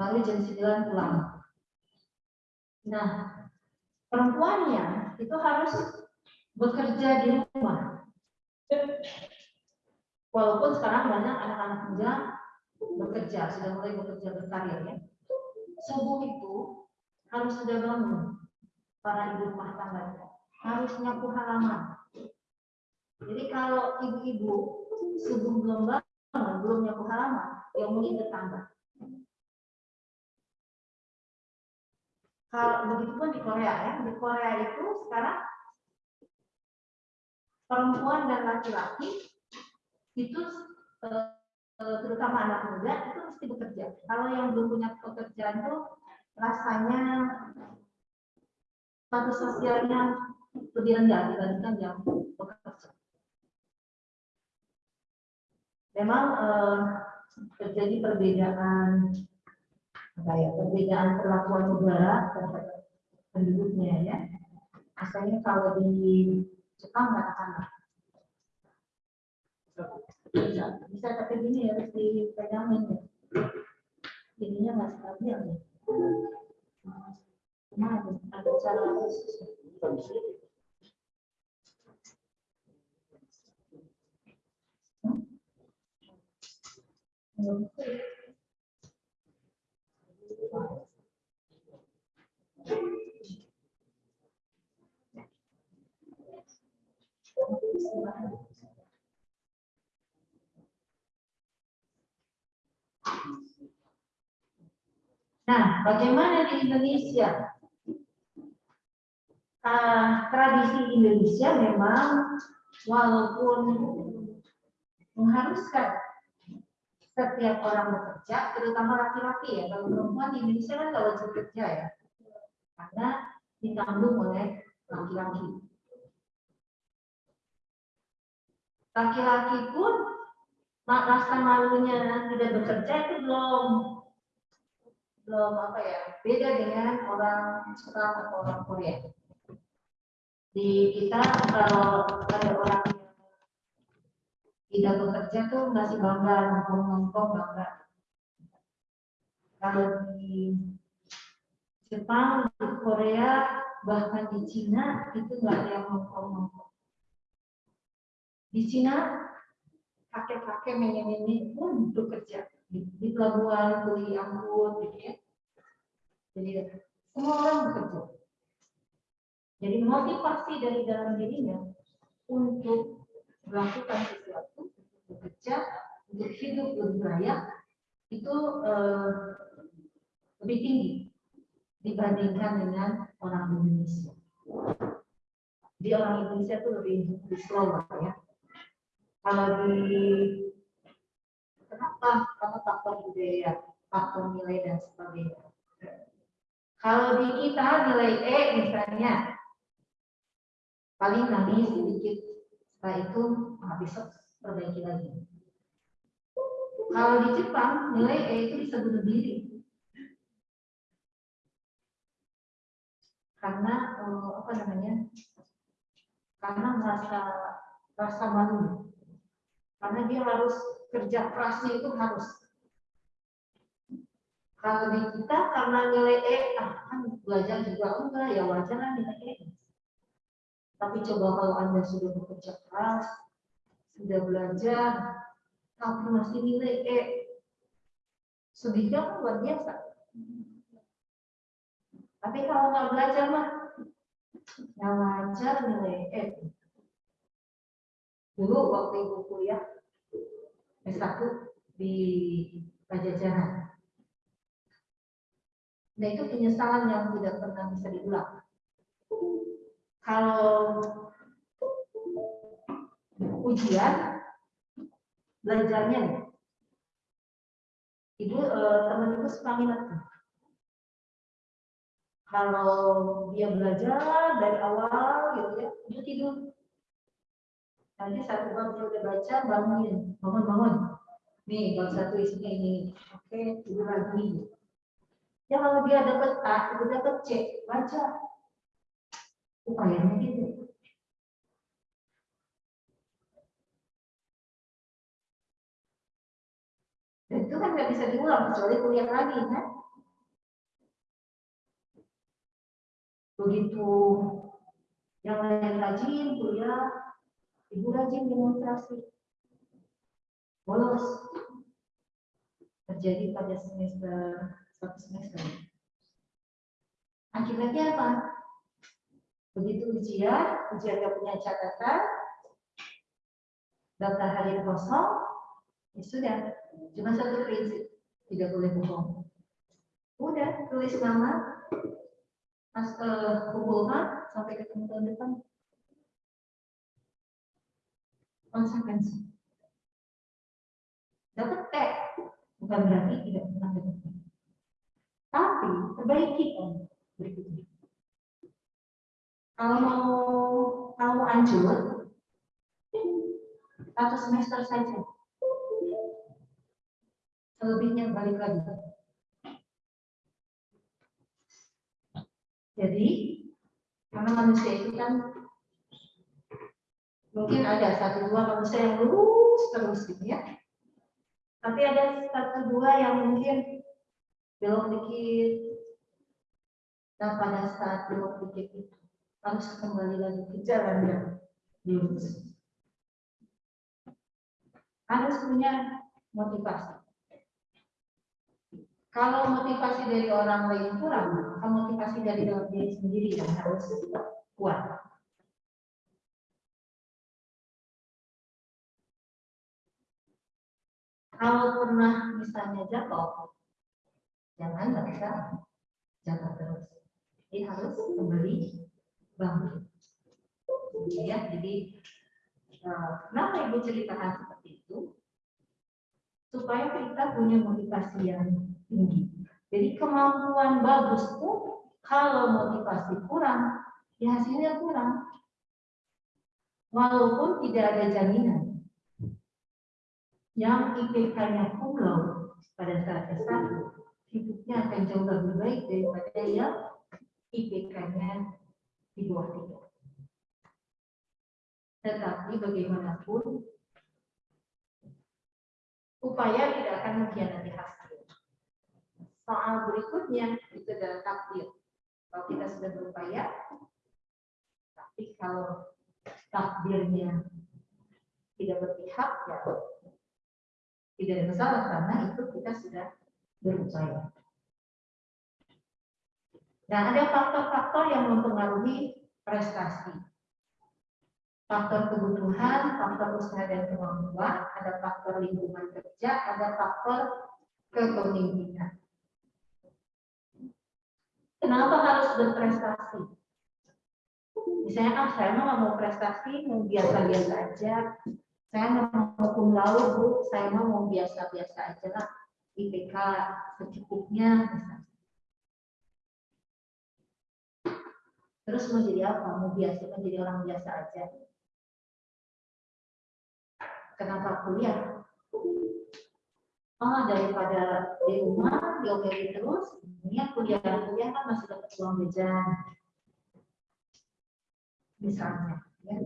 baru jam 9 pulang. Nah, perempuannya itu harus bekerja di rumah. Walaupun sekarang banyak anak-anak muda bekerja, sudah mulai bekerja berkarir ya. Subuh itu harus sudah bangun para ibu rumah tangga harus nyapu halaman. Jadi kalau ibu-ibu subuh belum bangun, belum nyapu halaman, yang mungkin tetangga. Kalau begitu pun di Korea ya, di Korea itu sekarang perempuan dan laki-laki itu eh, eh, terutama anak muda itu mesti bekerja. Kalau yang belum punya pekerjaan itu rasanya status sosialnya lebih rendah dibandingkan yang bekerja. Memang eh, terjadi perbedaan ya, perbedaan perlakuan negara terhadap penduduknya ya. Asalnya kalau di Jepang katakanlah bisa, bisa tapi gini ya harus dipegangin ya. Ininya nggak stabil ya. Nah, ada cara khusus. Nah, bagaimana di Indonesia? Uh, tradisi Indonesia memang walaupun mengharuskan setiap orang bekerja, terutama laki-laki ya. Kalau perempuan di Indonesia kan kalau bekerja ya, karena ditanggung oleh laki-laki. Laki-laki pun rasa malunya tidak bekerja itu belum belum apa ya beda dengan orang Jepang atau orang Korea. Di kita kalau ada orang tidak bekerja tuh masih bangga nongkrong-nongkrong bangga. Kalau di Jepang, di Korea, bahkan di Cina itu nggak ada yang nongkrong-nongkrong. Di Cina kakek-kakek nenek-nenek pun bekerja di, di pelabuhan, beli angkut, gitu ya. Jadi semua orang bekerja. Jadi motivasi dari dalam dirinya untuk melakukan sesuatu, bekerja, untuk hidup lebih layak, itu eh, lebih tinggi dibandingkan dengan orang Indonesia. Jadi orang Indonesia itu lebih, lebih slow ya. Kalau di kenapa? Karena faktor budaya, faktor nilai dan sebagainya. Kalau di kita nilai E misalnya paling nangis sedikit, setelah itu nah, besok perbaiki lagi. Kalau di Jepang nilai E itu bisa bunuh diri. Karena eh, apa namanya? Karena merasa rasa malu. Karena dia harus kerja kerasnya itu harus kalau di kita karena nilai E, ah, kan belajar juga enggak, ya wajar lah nilai E. Tapi coba kalau Anda sudah bekerja keras, sudah belajar, tapi masih nilai E, sedihnya kan luar biasa. Tapi kalau nggak belajar mah, ya wajar nilai E. Dulu waktu ibu kuliah S1 di Pajajaran, Nah itu penyesalan yang tidak pernah bisa diulang. Kalau ujian, belajarnya Ibu, eh, teman ibu minat Kalau dia belajar dari awal gitu ya, ibu tidur. Nanti satu bab dia udah baca, bangunin, bangun bangun. Nih, bab satu isinya ini. Oke, tidur lagi. Ya kalau dia dapat A, itu dapat C, baca upayanya gitu. Dan itu kan nggak bisa diulang kecuali kuliah lagi kan? Begitu yang lain rajin kuliah, ibu rajin demonstrasi, bolos. Terjadi pada semester satu semester. Akibatnya apa? Begitu ujian, ujian yang punya catatan, daftar hari kosong, ya sudah, cuma satu prinsip, tidak boleh bohong. Udah, tulis nama, pas uh, kumpulkan sampai ketemu tahun depan. Konsekuensi dapat T bukan berarti tidak pernah dapat tapi perbaiki kan berikutnya kalau mau kalau mau anjur satu semester saja selebihnya balik lagi Jadi, karena manusia itu kan mungkin ada satu dua manusia yang lurus terus gitu ya. Tapi ada satu dua yang mungkin belum dikit. Dan pada saat belum dikit itu harus kembali lagi ke jalan yang lurus. Harus punya motivasi. Kalau motivasi dari orang lain kurang, maka motivasi dari dalam diri sendiri yang harus kuat. Kalau pernah misalnya jatuh, jangan merasa jatuh terus. Ini harus kembali bangun. Ya, jadi eh, kenapa ibu ceritakan seperti itu? Supaya kita punya motivasi yang tinggi. Jadi kemampuan bagus pun kalau motivasi kurang, ya hasilnya kurang. Walaupun tidak ada jaminan. Yang IPK-nya pulau pada saat S1, hidupnya akan jauh lebih baik daripada yang IPK-nya di bawah tiga. Tetapi bagaimanapun, upaya tidak akan mengkhianati hasil soal berikutnya itu adalah takdir. Kalau kita sudah berupaya, tapi kalau takdirnya tidak berpihak, ya tidak ada masalah karena itu kita sudah berupaya. Nah, ada faktor-faktor yang mempengaruhi prestasi. Faktor kebutuhan, faktor usaha dan kemampuan, ada faktor lingkungan kerja, ada faktor kepemimpinan. Kenapa harus berprestasi? Misalnya, ah saya mau mau prestasi, mau biasa-biasa aja. Saya mau cum laude, Bu. Saya mau mau biasa-biasa aja lah. IPK secukupnya. Misalnya. Terus mau jadi apa? Mau biasa, mau jadi orang biasa aja. Kenapa kuliah? oh daripada di rumah diomelin terus ini kuliah kuliah kan masih dapat uang jajan misalnya ya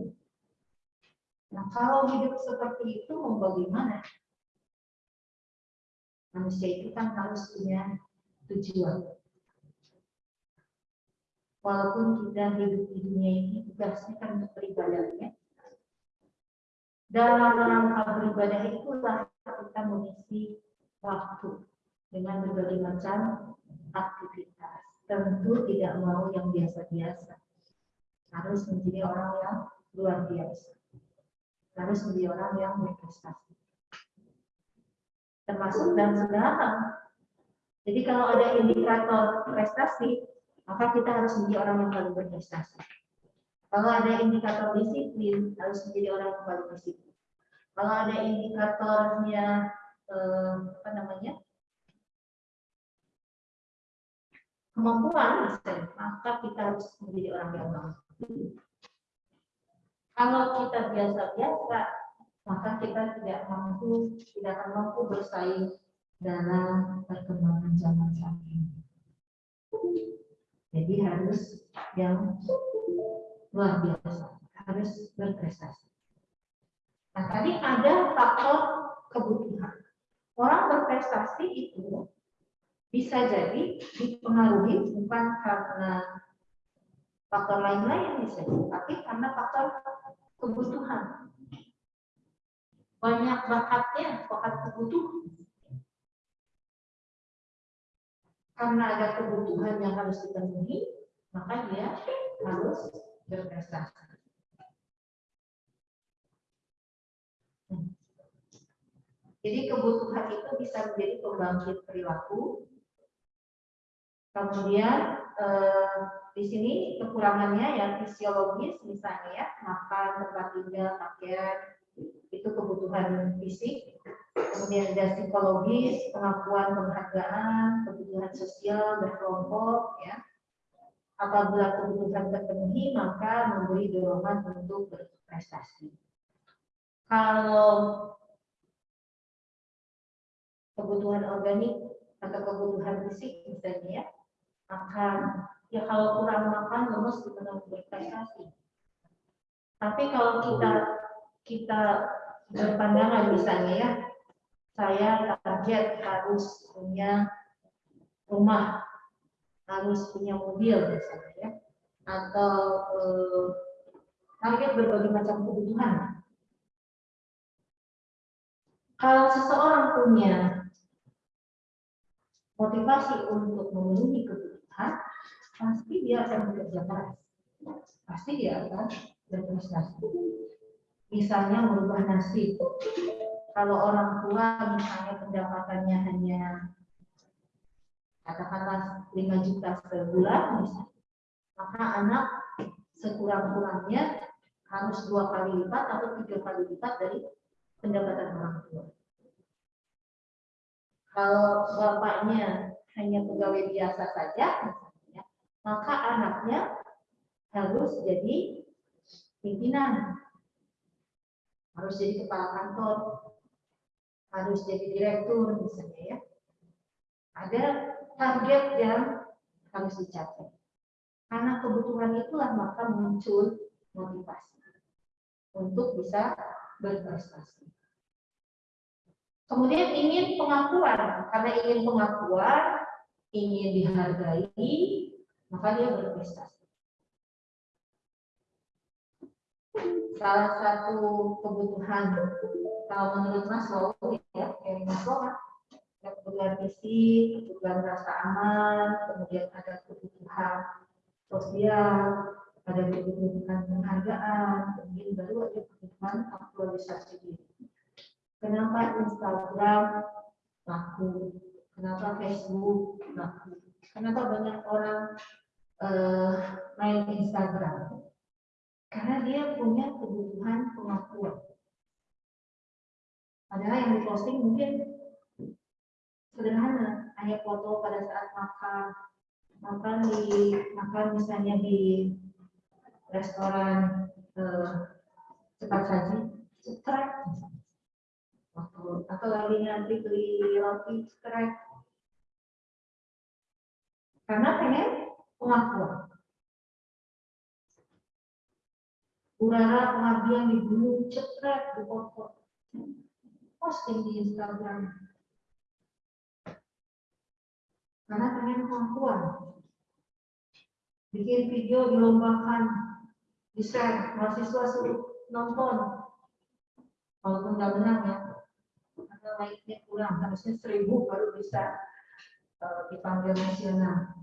nah kalau hidup seperti itu mau bagaimana manusia itu kan harus punya tujuan walaupun kita hidup di dunia ini tugasnya kan untuk beribadahnya dalam rangka beribadah itulah kita mengisi waktu dengan berbagai macam aktivitas. Tentu tidak mau yang biasa-biasa. Harus menjadi orang yang luar biasa. Harus menjadi orang yang berprestasi. Termasuk dalam segala. Jadi kalau ada indikator prestasi, maka kita harus menjadi orang yang paling berprestasi. Kalau ada indikator disiplin, harus menjadi orang yang paling disiplin. Kalau ada indikatornya eh, apa namanya kemampuan maka kita harus menjadi orang yang mampu. Kalau kita biasa-biasa, maka kita tidak mampu, tidak akan mampu bersaing dalam perkembangan zaman saat ini. Jadi harus yang luar biasa, harus berprestasi. Nah, tadi ada faktor kebutuhan. Orang berprestasi itu bisa jadi dipengaruhi bukan karena faktor lain-lain bisa, tapi karena faktor kebutuhan. Banyak bakatnya, bakat kebutuhan. Karena ada kebutuhan yang harus dipenuhi, maka dia harus berprestasi. Jadi kebutuhan itu bisa menjadi pembangkit perilaku. Kemudian eh, di sini kekurangannya ya fisiologis misalnya ya makan, tempat tinggal, pakaian itu kebutuhan fisik. Kemudian ada psikologis, pengakuan penghargaan, kebutuhan sosial berkelompok ya. Apabila kebutuhan terpenuhi maka memberi dorongan untuk berprestasi. Kalau kebutuhan organik atau kebutuhan fisik misalnya ya, akan ya kalau kurang makan lemes gimana berprestasi. Tapi kalau kita kita berpandangan misalnya ya, saya target harus punya rumah, harus punya mobil misalnya ya, atau eh, target berbagai macam kebutuhan. Kalau seseorang punya motivasi untuk memenuhi kebutuhan, pasti dia akan bekerja keras. Pasti dia akan berprestasi. Misalnya merubah nasib. Kalau orang tua misalnya pendapatannya hanya katakanlah 5 juta sebulan misalnya, maka anak sekurang-kurangnya harus dua kali lipat atau tiga kali lipat dari pendapatan orang tua. Kalau bapaknya hanya pegawai biasa saja, misalnya, maka anaknya harus jadi pimpinan, harus jadi kepala kantor, harus jadi direktur misalnya ya. Ada target yang harus dicapai. Karena kebutuhan itulah maka muncul motivasi untuk bisa berprestasi. Kemudian ingin pengakuan, karena ingin pengakuan, ingin dihargai, maka dia berprestasi. Salah satu kebutuhan, kalau menurut Mas Wow, ya, kayak Mas Wow, kebutuhan fisik, kebutuhan rasa aman, kemudian ada kebutuhan sosial, ada kebutuhan penghargaan, kemudian baru ada kebutuhan aktualisasi diri. Kenapa Instagram laku? Kenapa Facebook laku? Kenapa banyak orang uh, main Instagram? Karena dia punya kebutuhan pengakuan. Padahal yang diposting mungkin sederhana, hanya foto pada saat makan, makan di makan misalnya di restoran uh, cepat saji, cepat atau lagi ngantri beli roti strek karena pengen pengakuan. Urara pengabdian di gunung cetrek di foto posting di Instagram karena pengen pengakuan bikin video dilombakan di share mahasiswa suruh nonton walaupun nggak menang ya naiknya kurang, harusnya seribu baru bisa uh, dipanggil nasional.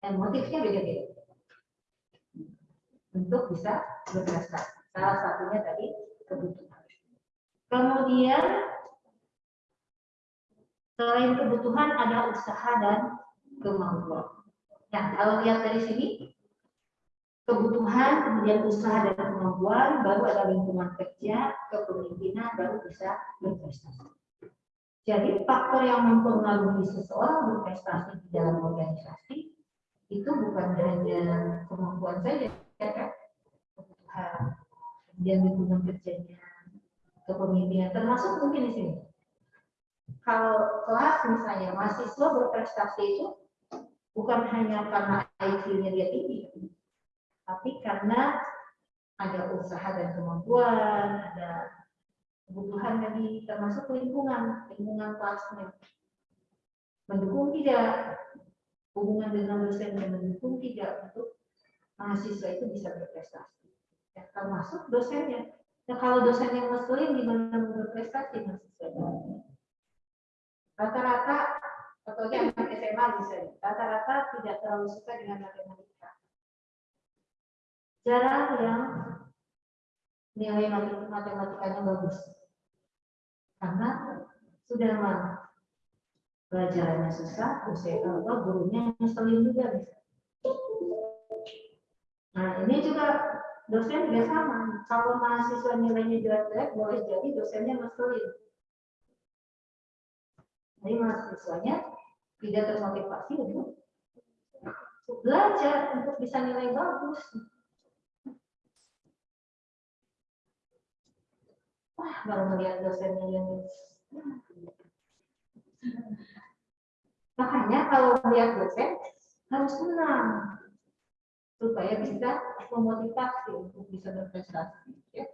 Dan motifnya beda-beda. Untuk bisa berprestasi. Salah satunya tadi kebutuhan. Kemudian selain kebutuhan ada usaha dan kemampuan. Nah, kalau lihat dari sini, kebutuhan, kemudian usaha dan kemampuan, baru ada lingkungan kerja, kepemimpinan, baru bisa berprestasi. Jadi faktor yang mempengaruhi seseorang berprestasi di dalam organisasi itu bukan hanya kemampuan saja, ya kan? Kebutuhan, kemudian lingkungan kerjanya, kepemimpinan, termasuk mungkin di sini. Kalau kelas misalnya mahasiswa berprestasi itu bukan hanya karena IQ-nya dia tinggi, tapi karena ada usaha dan kemampuan, ada kebutuhan dari termasuk lingkungan, lingkungan kelasnya. Mendukung tidak? hubungan dengan dosen yang mendukung tidak untuk mahasiswa itu bisa berprestasi. Ya, termasuk dosennya. Nah, kalau dosen yang ngeselin gimana berprestasi mahasiswa? Rata-rata, atau anak SMA misalnya, rata-rata tidak terlalu suka dengan matematika. Jarang yang nilai matematikanya bagus. Karena sudah lama pelajarannya susah, usia atau gurunya ngeselin juga bisa. Nah ini juga dosen juga sama. Kalau mahasiswa nilainya jelek-jelek, boleh jadi dosennya ngeselin. Jadi mahasiswanya tidak termotivasi untuk belajar untuk bisa nilai bagus. Wah, baru melihat dosennya yang Makanya kalau melihat dosen harus tenang supaya bisa memotivasi untuk bisa berprestasi. Ya.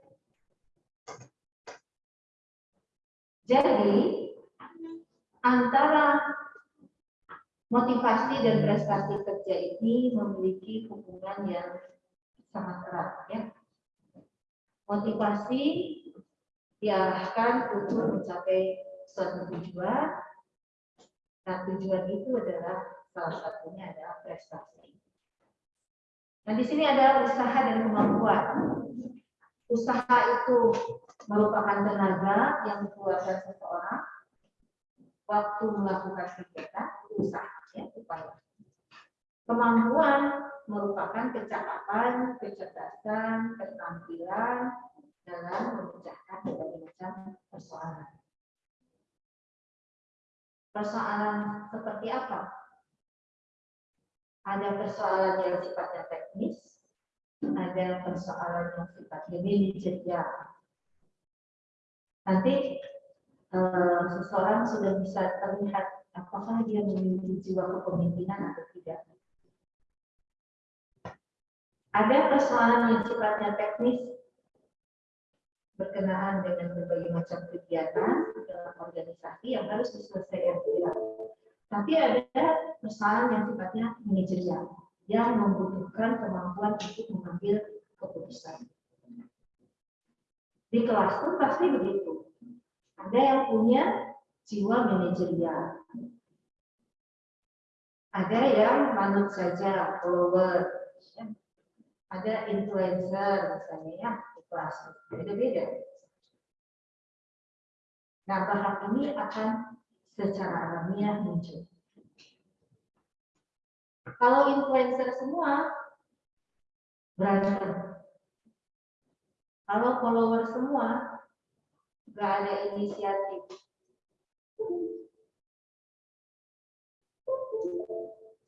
Jadi antara motivasi dan prestasi kerja ini memiliki hubungan yang sangat erat ya. Motivasi diarahkan untuk mencapai suatu tujuan Nah, tujuan itu adalah salah satunya adalah prestasi. Nah, di sini ada usaha dan kemampuan. Usaha itu merupakan tenaga yang dikeluarkan seseorang waktu melakukan kegiatan usaha, ya, upaya. Kemampuan merupakan kecakapan, kecerdasan, keterampilan dalam memecahkan berbagai macam persoalan. Persoalan seperti apa? Ada persoalan yang sifatnya teknis, ada persoalan yang sifatnya manajerial. Nanti eh, seseorang sudah bisa terlihat apakah dia memiliki jiwa kepemimpinan atau tidak. Ada persoalan yang sifatnya teknis berkenaan dengan berbagai macam kegiatan dalam organisasi yang harus diselesaikan. Tapi ada persoalan yang sifatnya manajerial yang membutuhkan kemampuan untuk mengambil keputusan. Di kelas pun pasti begitu. Ada yang punya jiwa manajerial. Ada yang manut saja, follower. Ada influencer misalnya ya, kelas. Beda-beda. Nah, bahan ini akan secara alamiah muncul. Kalau influencer semua, berantem. Kalau follower semua, nggak ada inisiatif.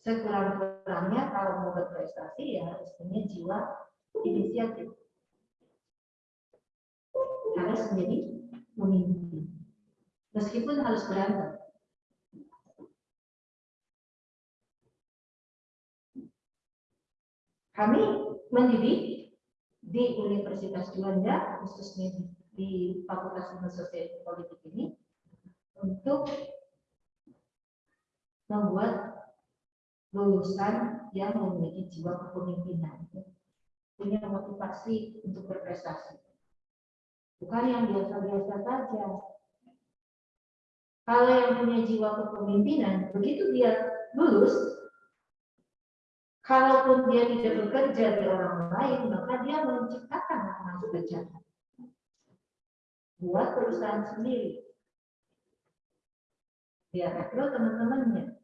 Sekurang-kurangnya kalau mau berprestasi ya harus punya jiwa inisiatif harus menjadi pemimpin. Meskipun harus berantem. Kami mendidik di Universitas Juanda, khususnya di Fakultas Ilmu Sosial Politik ini, untuk membuat lulusan yang memiliki jiwa kepemimpinan, punya motivasi untuk berprestasi. Bukan yang biasa-biasa saja. Kalau yang punya jiwa kepemimpinan, begitu dia lulus, kalaupun dia tidak bekerja di orang lain, maka dia menciptakan lapangan pekerjaan. Buat perusahaan sendiri. Dia rekrut teman-temannya.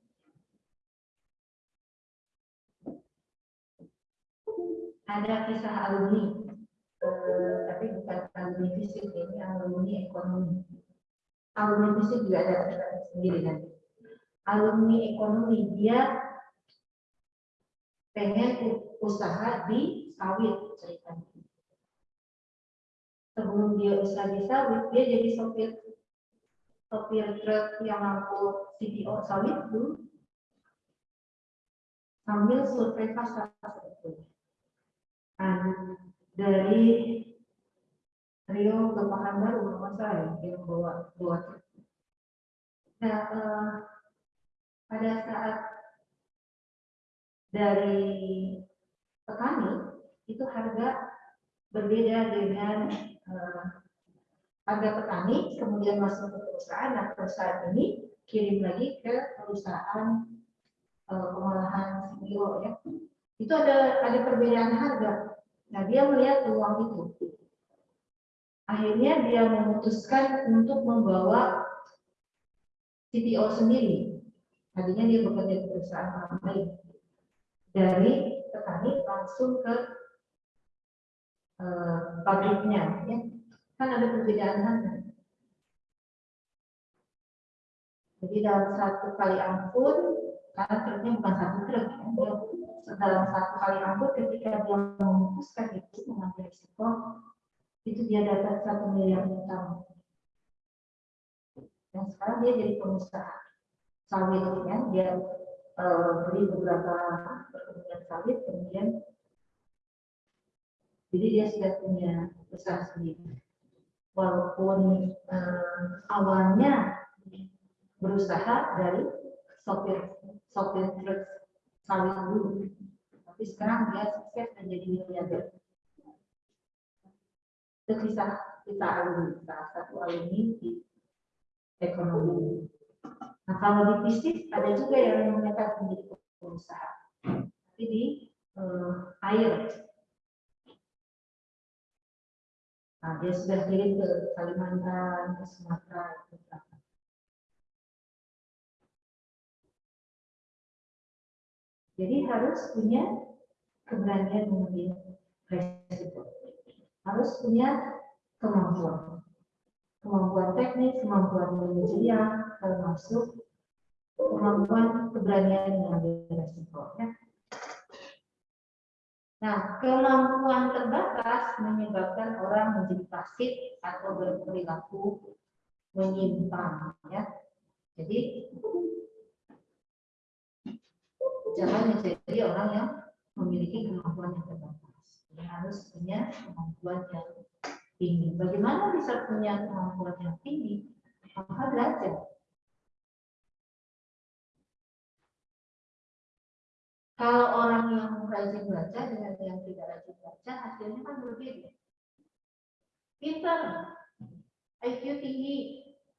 Ada kisah alumni Eh, tapi bukan alumni fisik ini alumni ekonomi alumni fisik juga ada sendiri nanti alumni ekonomi dia pengen usaha di sawit ceritanya. Sebelum dia usaha di sawit dia jadi sopir sopir truk yang mampu CPO sawit dulu. Sambil survei pasar sebetulnya. Nah, dari Rio ke Pekanbaru rumah saya yang bawa bawa Nah, eh, pada saat dari petani itu harga berbeda dengan uh, harga petani kemudian masuk ke perusahaan. Nah perusahaan ini kirim lagi ke perusahaan uh, pengolahan CPO ya. Itu ada ada perbedaan harga. Nah dia melihat peluang itu. Akhirnya dia memutuskan untuk membawa CPO sendiri. Tadinya dia bekerja di perusahaan lain dari petani langsung ke uh, pabriknya ya. Kan ada perbedaan harga jadi dalam satu kali angkut karena truknya bukan satu truk ya, dalam satu kali angkut ketika dia memutuskan itu mengambil risiko itu dia dapat satu miliar utang. Dan sekarang dia jadi pengusaha sawit ya. Dia uh, beli beberapa perkebunan sawit kemudian jadi dia sudah punya usaha sendiri. Walaupun uh, awalnya berusaha dari sopir sopir truk sawit dulu. Tapi sekarang dia sukses menjadi miliarder. Itu kisah kita alumni salah satu alumni di ekonomi Nah, kalau di bisnis ada juga yang mereka menjadi pengusaha. Tapi di uh, air. Nah, dia sudah kirim ke Kalimantan, ke Sumatera, ke Jadi harus punya keberanian mengambil resiko. Harus punya kemampuan. Kemampuan teknis, kemampuan manajerial, termasuk kemampuan keberanian mengambil resiko. Ya. Nah, kemampuan terbatas menyebabkan orang menjadi pasif atau berperilaku menyimpang. Ya. Jadi jangan menjadi orang yang memiliki kemampuan yang terbatas. Jadi harus punya kemampuan yang tinggi. Bagaimana bisa punya kemampuan yang tinggi? Maka belajar. Kalau orang yang rajin baca dengan yang tidak rajin baca, hasilnya kan berbeda. Pintar, IQ tinggi,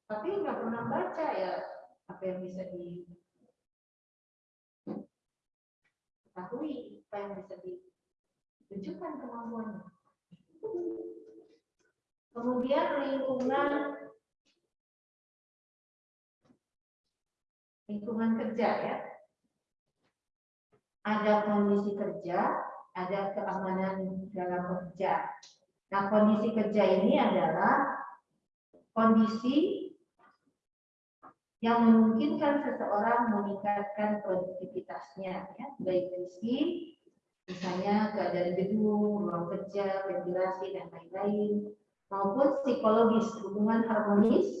tapi nggak pernah baca ya apa yang bisa diketahui, apa yang bisa ditunjukkan kemampuannya. Kemudian lingkungan lingkungan kerja ya ada kondisi kerja, ada keamanan dalam kerja. Nah, kondisi kerja ini adalah kondisi yang memungkinkan seseorang meningkatkan produktivitasnya, ya, baik fisik, misalnya keadaan gedung, ruang kerja, ventilasi, dan lain-lain, maupun psikologis, hubungan harmonis,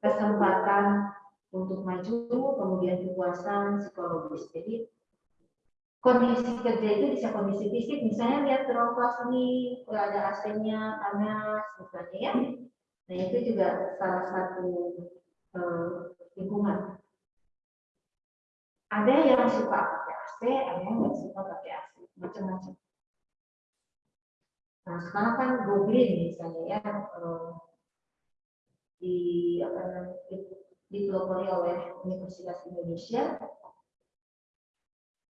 kesempatan untuk maju, kemudian kepuasan psikologis. Jadi kondisi kerja itu bisa kondisi fisik, misalnya lihat terowongan ini ada AC-nya panas, misalnya ya. Nah itu juga salah satu eh, lingkungan. Ada yang suka pakai AC, ada yang nggak suka pakai AC, macam-macam. Nah sekarang kan go green misalnya ya eh, di apa namanya dipelopori oleh Universitas Indonesia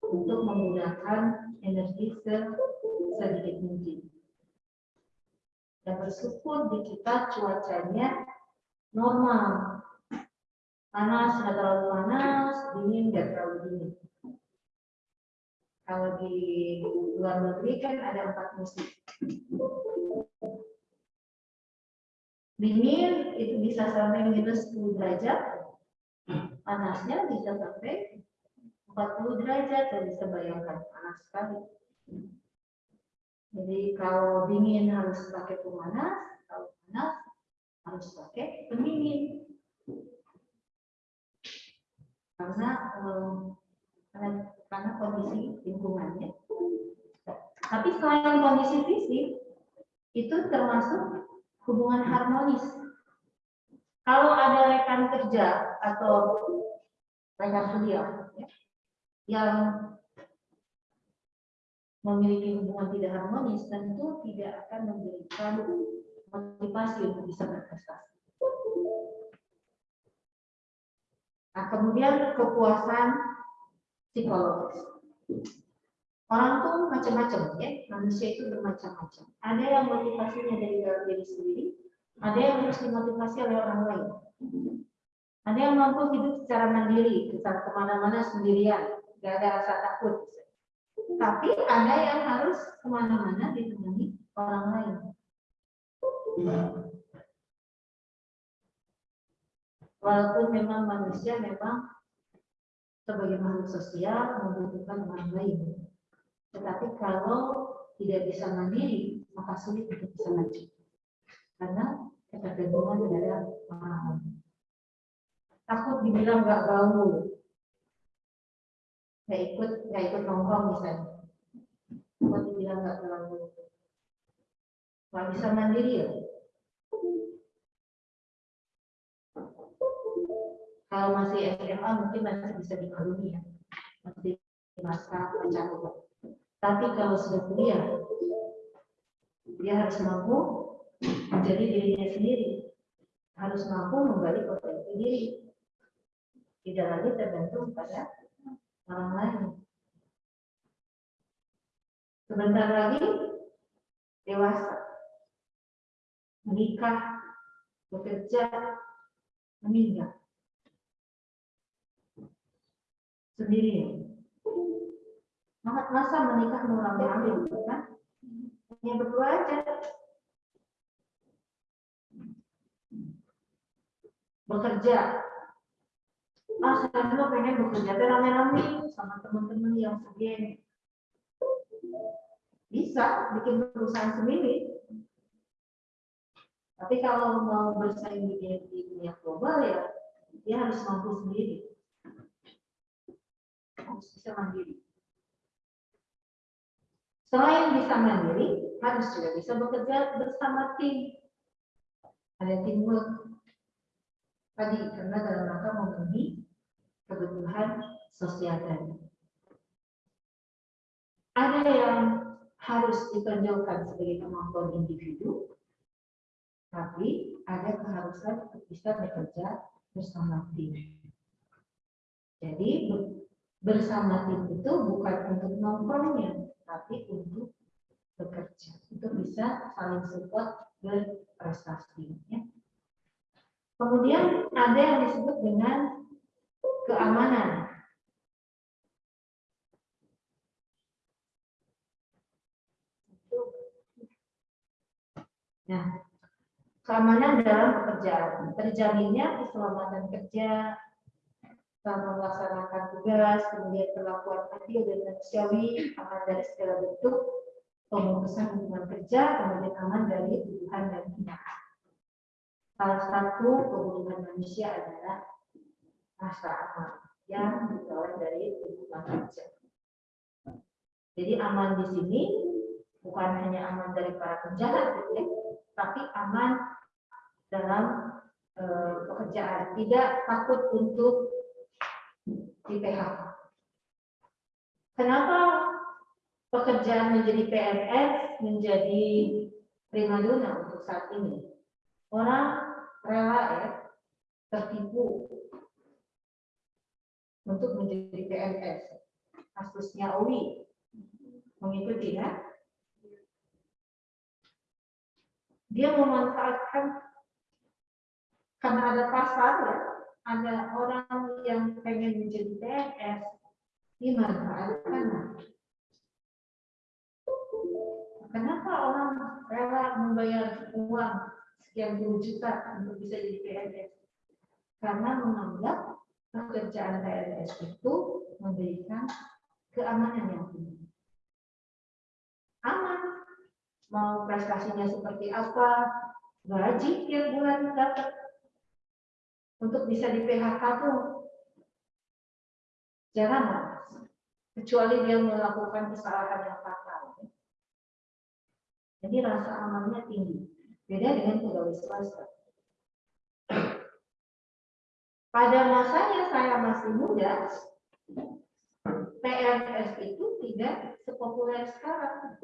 untuk menggunakan energi sedikit mungkin. Dan bersyukur di kita cuacanya normal. Panas tidak terlalu panas, dingin tidak terlalu dingin. Kalau di luar negeri kan ada empat musim dingin itu bisa sampai minus 10 derajat. Panasnya bisa sampai 40 derajat dan bisa bayangkan panas sekali. Jadi kalau dingin harus pakai pemanas kalau panas harus pakai pendingin. Karena karena, karena kondisi lingkungannya. Tapi selain kondisi fisik itu termasuk hubungan harmonis. Kalau ada rekan kerja atau rekan ya, yang memiliki hubungan tidak harmonis tentu tidak akan memberikan motivasi untuk bisa berprestasi. Nah, kemudian kepuasan psikologis. Orang tuh macam-macam ya, manusia itu bermacam-macam. Ada yang motivasinya dari dalam diri sendiri, ada yang harus dimotivasi oleh orang lain. Ada yang mampu hidup secara mandiri, bisa ke mana-mana sendirian, gak ada rasa takut. Tapi ada yang harus ke mana-mana ditemani orang lain. Walaupun memang manusia memang sebagai makhluk sosial membutuhkan orang lain. Tetapi kalau tidak bisa mandiri, maka sulit untuk bisa maju. Karena ketergantungan terhadap orang takut dibilang nggak gaul nggak ikut nggak ikut nongkrong misalnya. Takut dibilang nggak gaul nggak bisa mandiri ya? Kalau masih SMA mungkin masih bisa dimaklumi ya. Masih masa pacaran tapi kalau sudah kuliah dia harus mampu menjadi dirinya sendiri harus mampu menggali potensi diri tidak lagi tergantung pada orang lain. Sebentar lagi dewasa, menikah, bekerja, meninggal. Sendiri. Masa menikah mau ambil kan? Hanya berdua aja. Bekerja, ah saya dulu pengen bekerja rame-rame sama teman-teman yang segeng bisa bikin perusahaan sendiri. Tapi kalau mau bersaing di dunia global ya dia harus mampu sendiri. Harus bisa mandiri selain bisa mandiri harus juga bisa bekerja bersama tim ada teamwork tadi karena dalam rangka memenuhi kebutuhan sosial tadi. Ada yang harus ditonjolkan sebagai kemampuan individu, tapi ada keharusan untuk bisa bekerja bersama tim. Jadi bersama tim itu bukan untuk nongkrongnya, tapi untuk bekerja, untuk bisa saling support berprestasi. Ya. Kemudian ada yang disebut dengan keamanan. Nah, keamanan dalam pekerjaan. Terjaminnya keselamatan kerja, selama melaksanakan tugas, kemudian perlakuan adil dan manusiawi, aman dari segala bentuk, pemutusan hubungan kerja, kemudian aman dari tuduhan dan hinaan. Salah satu kebutuhan manusia adalah rasa aman yang diperoleh dari hubungan kerja. Jadi aman di sini bukan hanya aman dari para penjahat, ya, tapi aman dalam e, pekerjaan, tidak takut untuk di PHK. Kenapa pekerjaan menjadi PNS menjadi primadona untuk saat ini? Orang rela ya tertipu untuk menjadi PNS. Kasusnya Owi mengikuti ya. Dia memanfaatkan karena ada pasar ya, ada orang yang pengen menjadi PNS dimanfaatkan. Kenapa orang rela membayar uang sekian puluh juta untuk bisa jadi PNS? Karena menganggap pekerjaan PNS itu memberikan keamanan yang tinggi. Aman. Mau prestasinya seperti apa, gaji tiap bulan dapat. Untuk bisa di PHK tuh jarang lah. Kecuali dia melakukan kesalahan yang fatal. Jadi rasa amannya tinggi. Beda dengan pegawai swasta. pada masanya saya masih muda, PNS itu tidak sepopuler sekarang.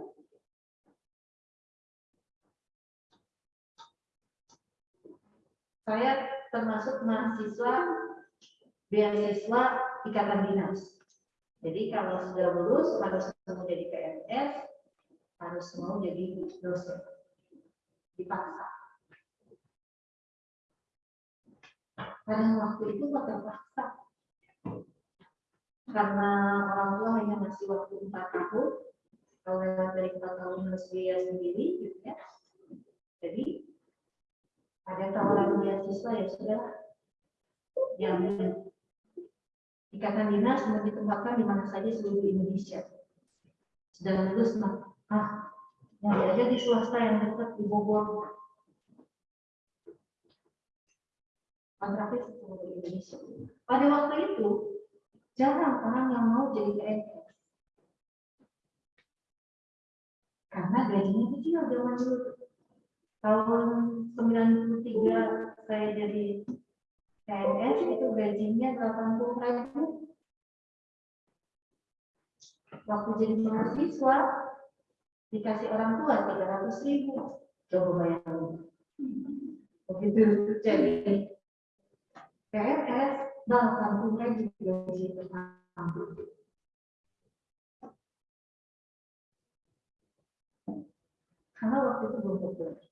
Saya termasuk mahasiswa beasiswa ikatan dinas. Jadi kalau sudah lulus harus mau jadi PNS, harus mau jadi dosen. Dipaksa. Pada waktu itu terpaksa. Karena orang tua hanya masih waktu empat tahun, kalau lewat dari empat tahun harus biaya sendiri, gitu ya. Jadi ada tawaran beasiswa ya sudah yang ikatan dinas mau ditempatkan di mana saja seluruh Indonesia. Sudah lulus mah, ah, yang aja di swasta yang dekat di Bogor. Kontraknya seluruh Indonesia. Pada waktu itu, jarang orang yang mau jadi PNS. Karena gajinya kecil zaman dulu tahun 93 saya jadi PNS itu gajinya 80 ribu. Waktu jadi mahasiswa dikasih orang tua 300 ribu. Coba bayangin. Begitu jadi PNS 80 ribu gaji pertama karena waktu itu belum populer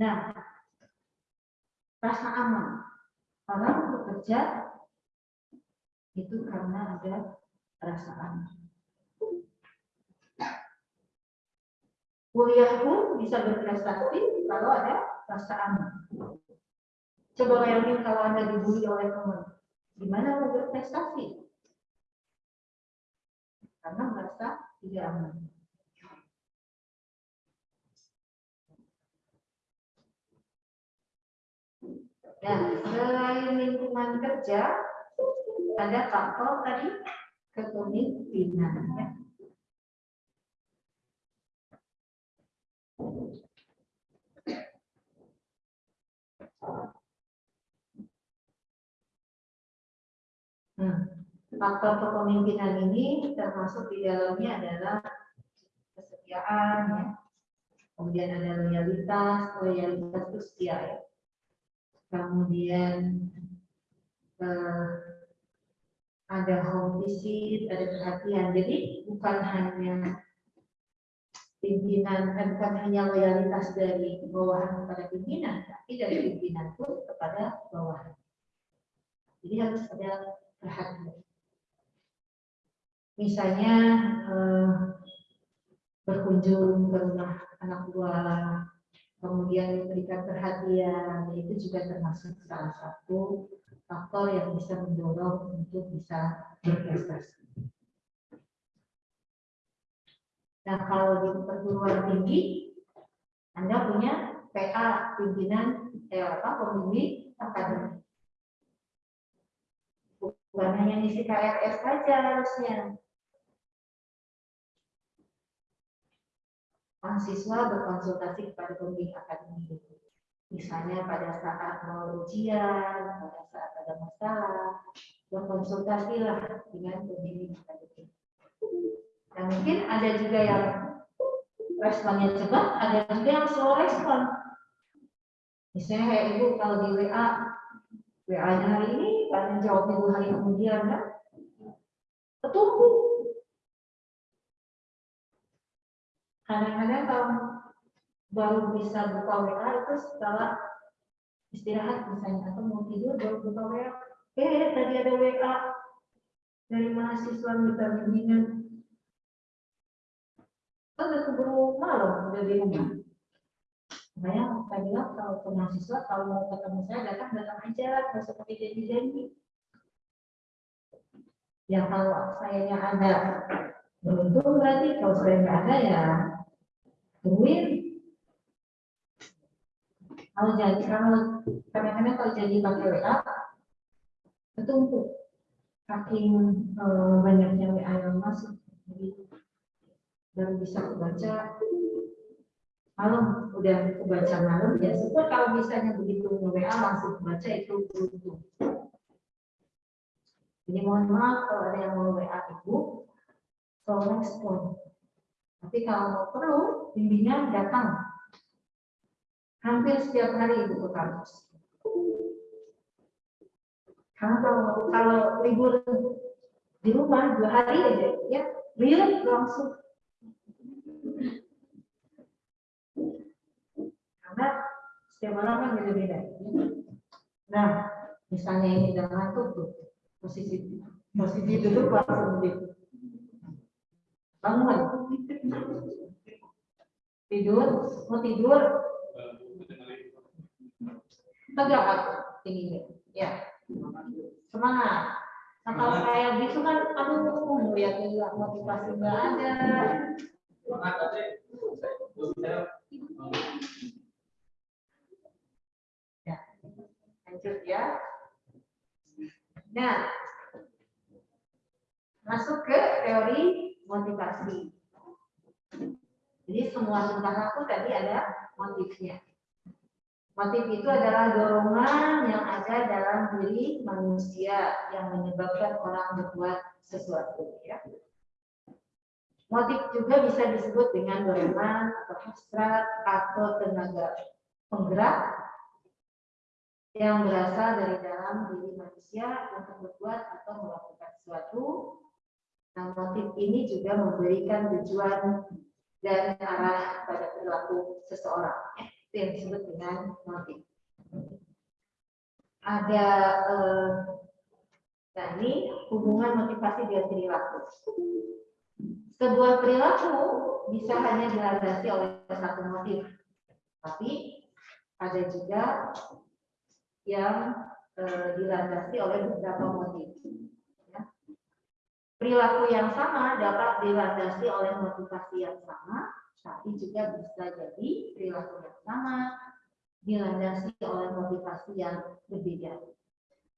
Nah, rasa aman. Orang bekerja itu karena ada rasa aman. Kuliah pun bisa berprestasi kalau ada rasa aman. Coba bayangin kalau Anda dibully oleh teman. Gimana mau berprestasi? Karena merasa tidak aman. Dan selain lingkungan kerja, ada faktor tadi kepemimpinan. Ya. Hmm. Faktor kepemimpinan ini termasuk di dalamnya adalah kesetiaan, ya. kemudian ada loyalitas, loyalitas setia ya kemudian eh, ada home visit, ada perhatian. Jadi bukan hanya pimpinan, kan bukan hanya loyalitas dari bawahan kepada pimpinan, tapi dari pimpinan pun kepada bawahan. Jadi harus ada perhatian. Misalnya eh, berkunjung ke rumah anak buah kemudian memberikan perhatian, itu juga termasuk salah satu faktor yang bisa mendorong untuk bisa berprestasi. Nah, kalau di perguruan tinggi, Anda punya PA, pimpinan, eh, apa, pembimbing akademik. Bukan hanya isi KRS saja harusnya, mahasiswa berkonsultasi kepada pembimbing akademik. Misalnya pada saat mau ujian, pada saat ada masalah, berkonsultasilah dengan pembimbing akademik. Dan mungkin ada juga yang responnya cepat, ada juga yang slow respon. Misalnya kayak ibu kalau di WA, WA-nya hari ini, kan jawabnya dua hari kemudian kan, ketumpuk kadang-kadang kalau baru bisa buka WA itu setelah istirahat misalnya atau mau tidur baru buka WA eh tadi ada WA dari mahasiswa minta bimbingan kan udah keburu malam udah di rumah. Makanya saya bilang kalau ke mahasiswa kalau mau ketemu saya datang datang aja nggak seperti janji-janji. Ya kalau sayanya ada beruntung berarti kalau saya nggak ada ya duit. Kalau jadi kalau kadang-kadang kalau jadi pakai WA ketumpuk. Saking eh, banyaknya WA yang masuk jadi baru bisa baca malam udah kebaca malam ya syukur kalau misalnya begitu WA langsung baca itu beruntung jadi mohon maaf kalau ada yang mau WA ibu. Tolong respon tapi kalau perlu bimbingan datang. Hampir setiap hari ibu ke kampus. Kalau kalau libur di rumah dua hari aja ya real langsung. Karena setiap orang kan beda-beda. Nah misalnya ini udah ngantuk tuh posisi posisi duduk langsung di bangun. Tidur? Mau tidur? Tegak aku tingginya. Ya. Semangat. Nah kalau kayak gitu kan, aduh, ya tidak motivasi nggak ada. Ya, lanjut ya. Nah, masuk ke teori motivasi. Jadi semua tentang aku tadi ada motifnya. Motif itu adalah dorongan yang ada dalam diri manusia yang menyebabkan orang berbuat sesuatu. Ya. Motif juga bisa disebut dengan dorongan atau hasrat atau tenaga penggerak yang berasal dari dalam diri manusia untuk berbuat atau melakukan sesuatu. Nah, motif ini juga memberikan tujuan dan arah pada perilaku seseorang itu yang disebut dengan motif. Ada eh, ini hubungan motivasi dengan perilaku. Sebuah perilaku bisa hanya dilandasi oleh satu motif, tapi ada juga yang eh, dilandasi oleh beberapa motif. Perilaku yang sama dapat dilandasi oleh motivasi yang sama, tapi juga bisa jadi perilaku yang sama dilandasi oleh motivasi yang berbeda.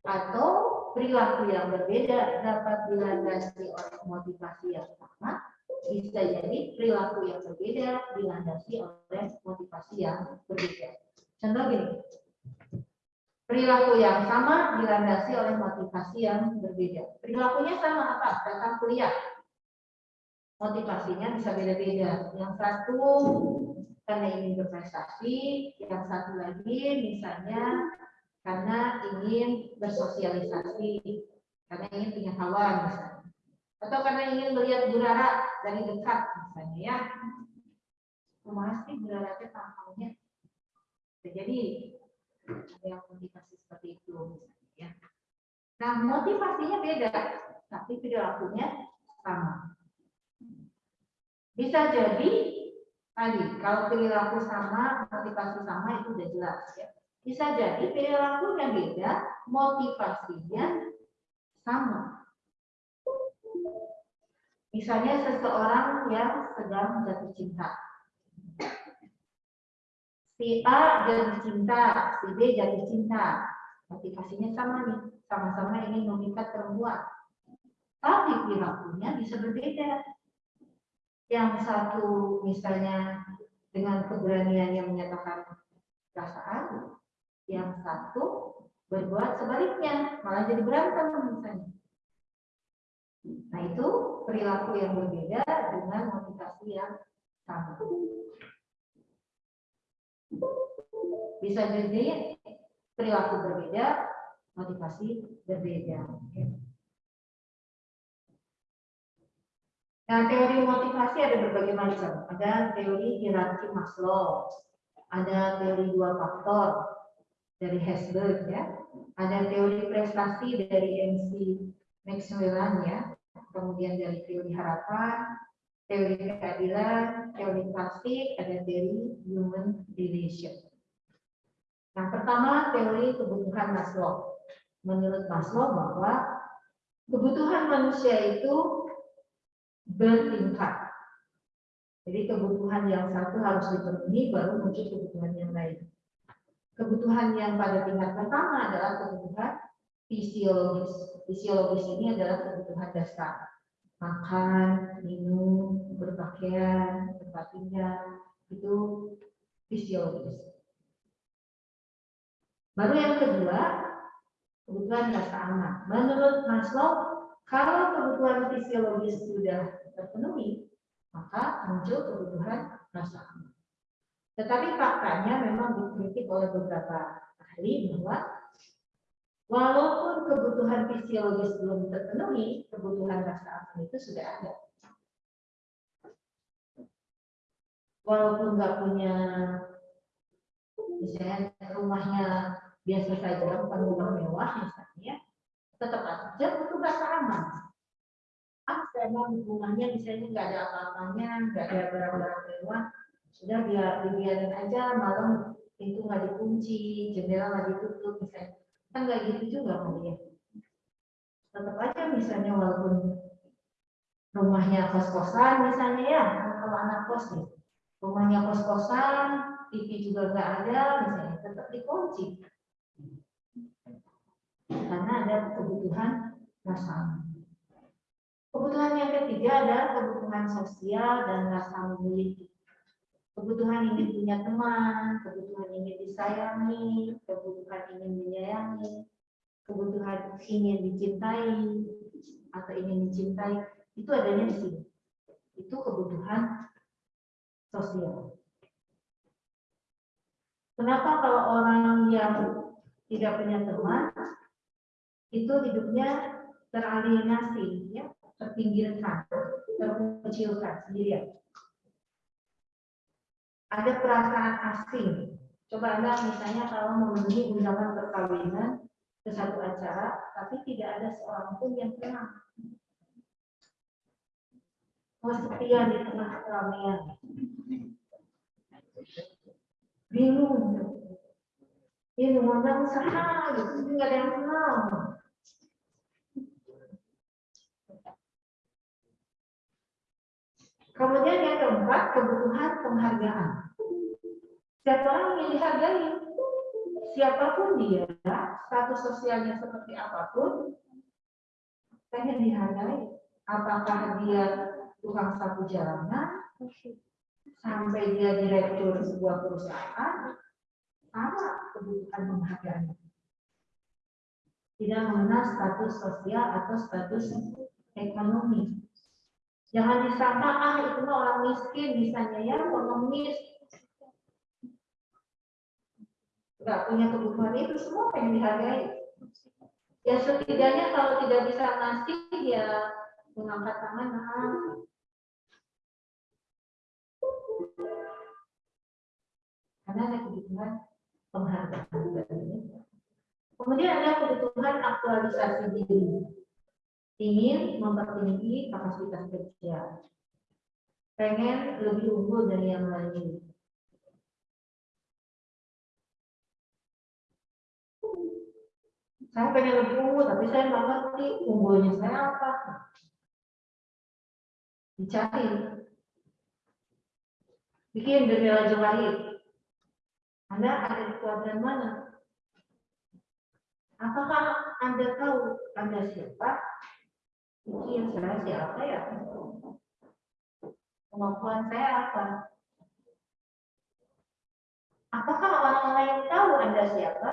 Atau perilaku yang berbeda dapat dilandasi oleh motivasi yang sama, bisa jadi perilaku yang berbeda dilandasi oleh motivasi yang berbeda. Contoh gini, perilaku yang sama dilandasi oleh motivasi yang berbeda. Perilakunya sama apa? Datang kuliah, motivasinya bisa beda-beda. Yang satu karena ingin berprestasi, yang satu lagi misalnya karena ingin bersosialisasi, karena ingin punya kawan misalnya. Atau karena ingin melihat burara dari dekat misalnya ya. Masih burara tampangnya. Jadi yang motivasi seperti itu misalnya ya. Nah motivasinya beda, tapi perilakunya sama. Bisa jadi tadi kalau perilaku sama, motivasi sama itu sudah jelas ya. Bisa jadi perilakunya beda, motivasinya sama. Misalnya seseorang yang sedang jatuh cinta. Si A jatuh cinta, si B jatuh cinta. Motivasinya sama nih, sama-sama ingin memikat perempuan. Tapi perilakunya bisa berbeda yang satu misalnya dengan keberanian yang menyatakan perasaan, yang satu berbuat sebaliknya, malah jadi berantem misalnya. Nah itu perilaku yang berbeda dengan motivasi yang sama. Bisa jadi perilaku berbeda, motivasi berbeda. Nah, teori motivasi ada berbagai macam. Ada teori hierarki Maslow, ada teori dua faktor dari Hesberg ya, ada teori prestasi dari MC Maxwellan ya, kemudian dari teori harapan, teori keadilan, teori plastik, ada teori human relation. Nah, pertama teori kebutuhan Maslow. Menurut Maslow bahwa kebutuhan manusia itu bertingkat. Jadi kebutuhan yang satu harus dipenuhi baru muncul kebutuhan yang lain. Kebutuhan yang pada tingkat pertama adalah kebutuhan fisiologis. Fisiologis ini adalah kebutuhan dasar. Makan, minum, berpakaian, tempat tinggal, itu fisiologis. Baru yang kedua, kebutuhan rasa aman. Menurut Maslow, kalau kebutuhan fisiologis sudah terpenuhi, maka muncul kebutuhan rasa aman. Tetapi faktanya memang dikritik oleh beberapa ahli bahwa walaupun kebutuhan fisiologis belum terpenuhi, kebutuhan rasa aman itu sudah ada. Walaupun nggak punya misalnya rumahnya biasa saja bukan rumah mewah misalnya tetap aja butuh rasa aman ah memang rumahnya misalnya nggak ada apa-apanya nggak ada barang-barang mewah sudah biar dibiarin aja malam pintu nggak dikunci jendela nggak ditutup misalnya kan nggak gitu juga kan ya tetap aja misalnya walaupun rumahnya kos-kosan misalnya ya kalau anak kos nih. Rumahnya kos-kosan TV juga nggak ada misalnya tetap dikunci. Karena ada kebutuhan rasa Kebutuhan yang ketiga adalah kebutuhan sosial dan rasa memiliki. Kebutuhan ingin punya teman, kebutuhan ingin disayangi, kebutuhan ingin menyayangi, kebutuhan ingin dicintai atau ingin dicintai, itu adanya di sini. Itu kebutuhan sosial. Kenapa kalau orang yang tidak punya teman itu hidupnya teralienasi, ya, terpinggirkan, terkecilkan sendirian. Ada perasaan asing. Coba Anda misalnya kalau memenuhi undangan perkawinan ke satu acara, tapi tidak ada seorang pun yang kenal. Kesepian di tengah keramaian bingung ini modal usaha gitu nggak ada yang kenal kemudian yang keempat kebutuhan penghargaan siapa orang yang dihargai siapa pun dia status sosialnya seperti apa pun pengen dihargai apakah dia tukang sapu jalanan sampai dia direktur sebuah perusahaan, sama kebutuhan penghargaan. Tidak mengenal status sosial atau status ekonomi. Jangan disangka, ah itu mah orang miskin, misalnya ya, pengemis. Tidak punya kebutuhan itu, semua pengen dihargai. Ya setidaknya kalau tidak bisa ngasih, ya mengangkat tangan, nah, karena ada kebutuhan penghargaan. Kemudian ada kebutuhan aktualisasi diri. Ingin mempertinggi kapasitas kerja. Pengen lebih unggul dari yang lain. Saya pengen lebih unggul, tapi saya nggak ngerti unggulnya saya apa. Dicari. Bikin jendela jahit anda ada di kuadran mana? Apakah Anda tahu Anda siapa? Mungkin saya siapa ya? Kemampuan saya apa? Apakah orang lain tahu Anda siapa?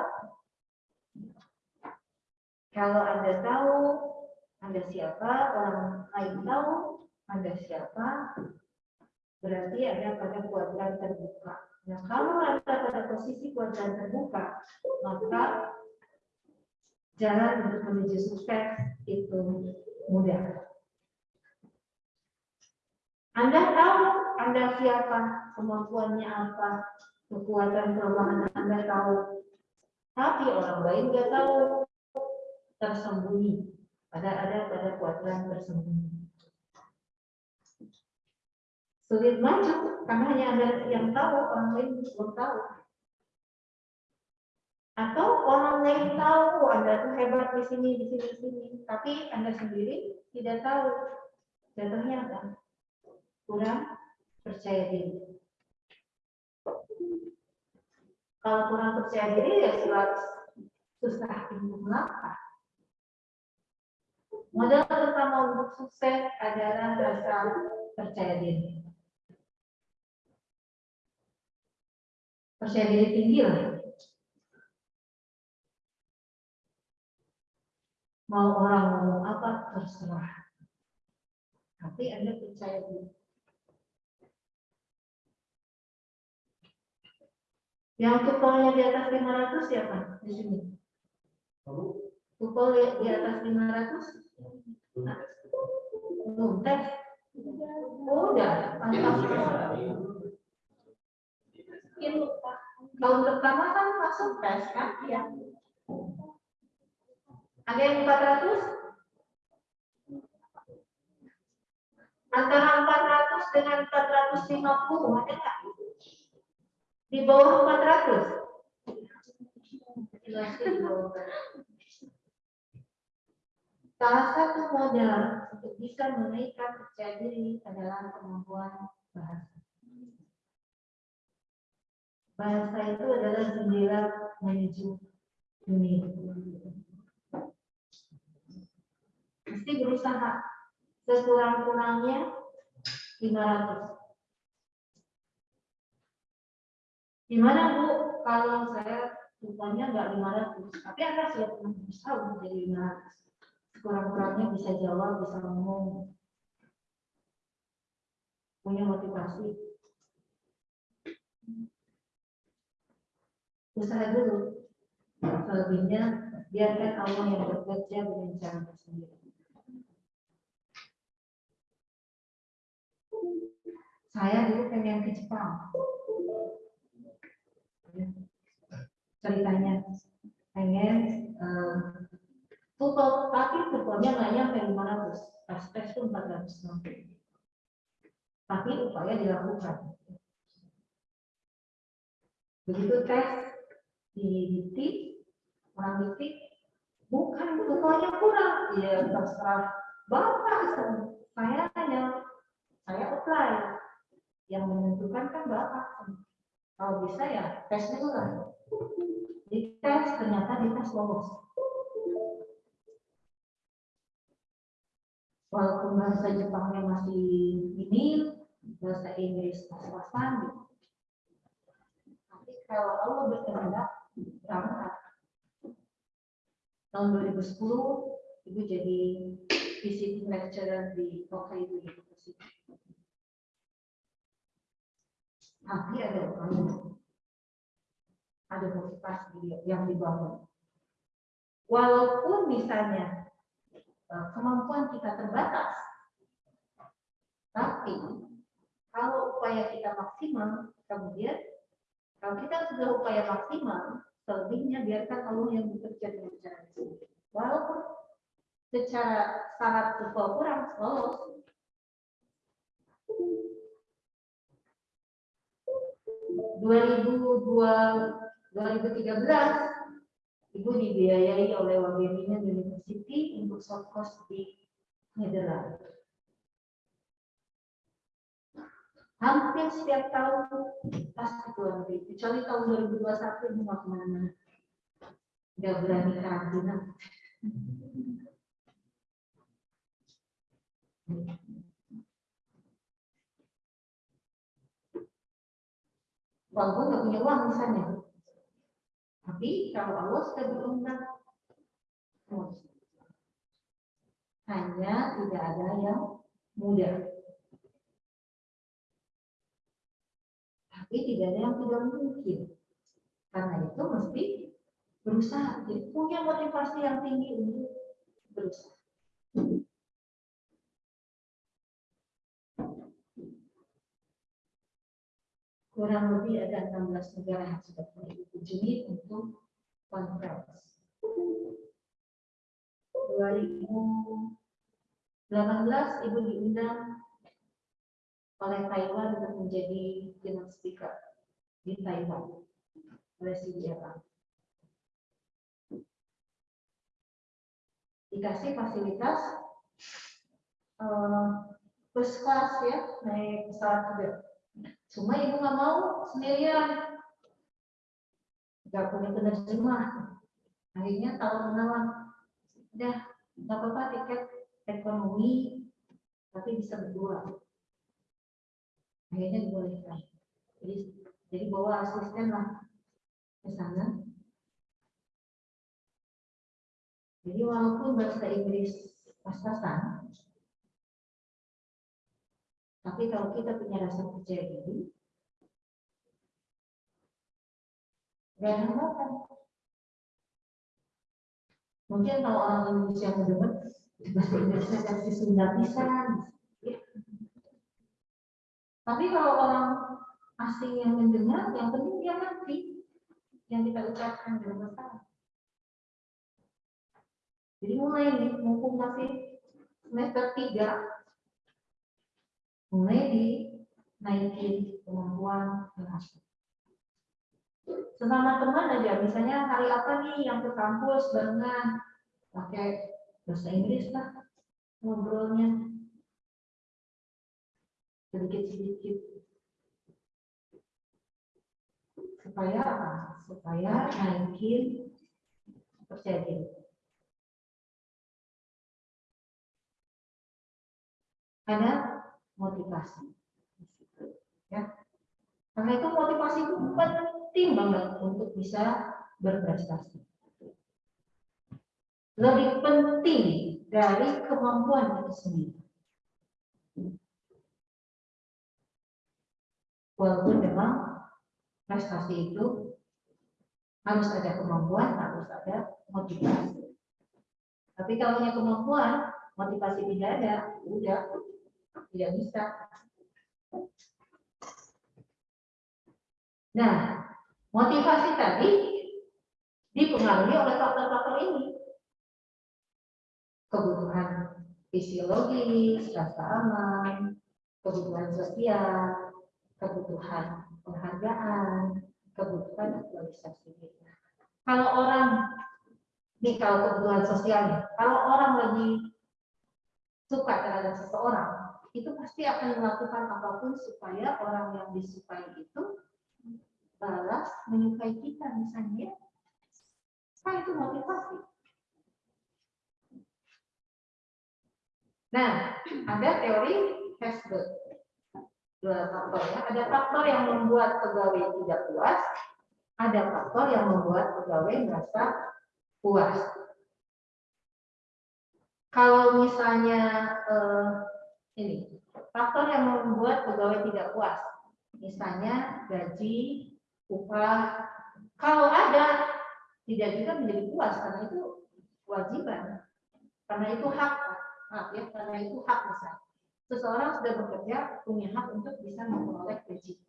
Kalau Anda tahu Anda siapa, orang lain tahu Anda siapa, berarti ada pada kuadran terbuka. Nah, kalau Anda pada posisi kuadran terbuka, maka jalan untuk menuju sukses itu mudah. Anda tahu Anda siapa, kemampuannya apa, kekuatan kelemahan Anda tahu. Tapi orang lain nggak tahu, tersembunyi. Ada ada pada kuadran tersembunyi sulit maju karena hanya ada yang tahu orang lain belum tahu atau orang lain tahu oh, anda tuh hebat di sini di sini di sini. Tapi anda sendiri tidak tahu jatuhnya apa. Kurang percaya diri. Kalau kurang percaya diri ya suatu susah untuk melangkah modal pertama untuk sukses adalah rasa percaya diri. Percaya diri tinggi lah. Mau orang ngomong apa terserah. Tapi Anda percaya diri. Yang kupolnya di atas 500 siapa? Di sini. Kupol di atas 500? Belum tes. Oh, udah. Mantap. Tahun pertama kan masuk tes kan? Iya. Ada yang 400? Antara 400 dengan 450 ada nggak? Di bawah 400? Salah satu modal untuk bisa menaikkan percaya diri adalah kemampuan bahasa. Bahasa itu adalah jendela menuju dunia. Mesti berusaha sekurang-kurangnya 500 Gimana Bu kalau saya rupanya nggak 500, tapi Anda sudah pernah berusaha untuk jadi 500. Sekurang-kurangnya bisa jawab, bisa ngomong, punya motivasi. Usaha dulu. Selebihnya biarkan Allah yang bekerja dengan cara tersendiri. Saya dulu pengen ke Jepang. Ceritanya pengen uh, tapi tutupnya nggak nyampe 500 pas tes pun 460 tapi upaya dilakukan. Begitu tes di dikti orang dikti bukan tutonya kurang. Ya terserah bapak. Saya hanya saya apply yang menentukan kan bapak kalau bisa ya tesnya ulang. Di tes ternyata di tes lolos. Walaupun bahasa Jepangnya masih minim, bahasa Inggris pas-pasan. Tapi kalau Allah berkehendak, berangkat. Tahun 2010, Ibu jadi visiting lecturer di Hokkaido University tapi ada upaya, ada motivasi yang dibangun. Walaupun misalnya eh, kemampuan kita terbatas, tapi kalau upaya kita maksimal, kemudian kalau kita sudah upaya maksimal, selebihnya biarkan Allah yang bekerja dengan cara. Walaupun secara syarat kurang lolos, 2002, 2013 Ibu dibiayai oleh Wageningen University untuk short course di Nederland. Hampir setiap tahun pasti keluar kecuali tahun 2021 ini mau ke mana-mana. Nggak berani karantina. Walaupun punya uang misalnya. Tapi kalau Allah sudah berundang, hanya tidak ada yang mudah. Tapi tidak ada yang tidak mungkin. Karena itu mesti berusaha. Jadi punya motivasi yang tinggi untuk berusaha. Kurang lebih ada 16 negara yang sudah dikunjungi untuk conference. 2018 Ibu diundang oleh Taiwan untuk menjadi keynote speaker di Taiwan oleh CDRA. Dikasih fasilitas uh, bus kelas ya, naik pesawat juga Cuma ibu nggak mau sendirian. Gak punya penerjemah. Akhirnya tahu menawan. Udah, nggak apa-apa tiket ekonomi, tapi bisa berdua. Akhirnya dibolehkan. Jadi Jadi bawa asisten lah ke sana. Jadi walaupun bahasa Inggris pas-pasan, tapi kalau kita punya rasa percaya diri, ada hambatan. Mungkin kalau orang Indonesia mendengar, bahasa Inggrisnya kasih Sunda bisa. Ya. Tapi kalau orang asing yang mendengar, yang penting dia ngerti yang kita ucapkan dalam masalah. Jadi mulai nih, mumpung masih semester 3, mulai dinaikin kemampuan bahasa. Sesama teman aja, misalnya hari apa nih yang ke kampus barengan pakai bahasa Inggris lah ngobrolnya sedikit-sedikit supaya apa? Supaya naikin percaya. Ada motivasi. Ya. Karena itu motivasi itu penting banget untuk bisa berprestasi. Lebih penting dari kemampuan itu sendiri. Walaupun memang prestasi itu harus ada kemampuan, harus ada motivasi. Tapi kalau punya kemampuan, motivasi tidak ada, udah tidak bisa. Nah, motivasi tadi dipengaruhi oleh faktor-faktor ini. Kebutuhan fisiologis, rasa aman, kebutuhan sosial, kebutuhan penghargaan, kebutuhan aktualisasi Kalau orang ini kalau kebutuhan sosial, kalau orang lagi suka terhadap seseorang, itu pasti akan melakukan apa pun supaya orang yang disukai itu balas menyukai kita misalnya nah itu motivasi. Nah ada teori Hesberg. Dua faktor ya. Ada faktor yang membuat pegawai tidak puas ada faktor yang membuat pegawai merasa puas. Kalau misalnya eh, ini faktor yang membuat pegawai tidak puas. Misalnya gaji, upah. Kalau ada, tidak juga menjadi puas karena itu kewajiban. Karena itu hak, maaf ya, karena itu hak besar. Seseorang sudah bekerja punya hak untuk bisa memperoleh gaji.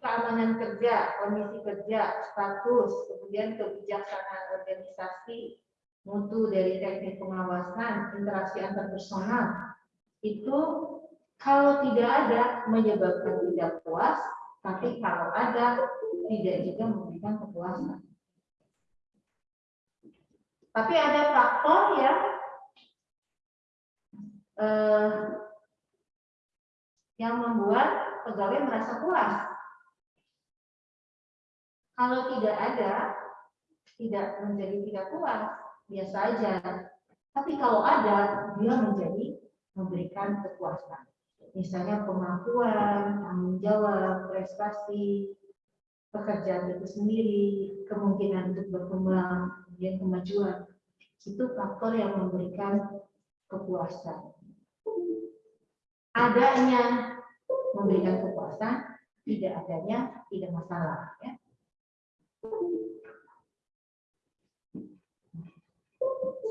Keamanan kerja, kondisi kerja, status, kemudian kebijaksanaan organisasi, mutu dari teknik pengawasan, interaksi antar personal, itu kalau tidak ada menyebabkan tidak puas, tapi kalau ada tidak juga memberikan kepuasan. Tapi ada faktor yang eh, yang membuat pegawai merasa puas. Kalau tidak ada, tidak menjadi tidak puas, biasa aja. Tapi kalau ada, dia menjadi memberikan kepuasan. Misalnya kemampuan, tanggung jawab, prestasi, pekerjaan itu sendiri, kemungkinan untuk berkembang, kemudian kemajuan. Itu faktor yang memberikan kepuasan. Adanya memberikan kepuasan, tidak adanya tidak masalah. Ya.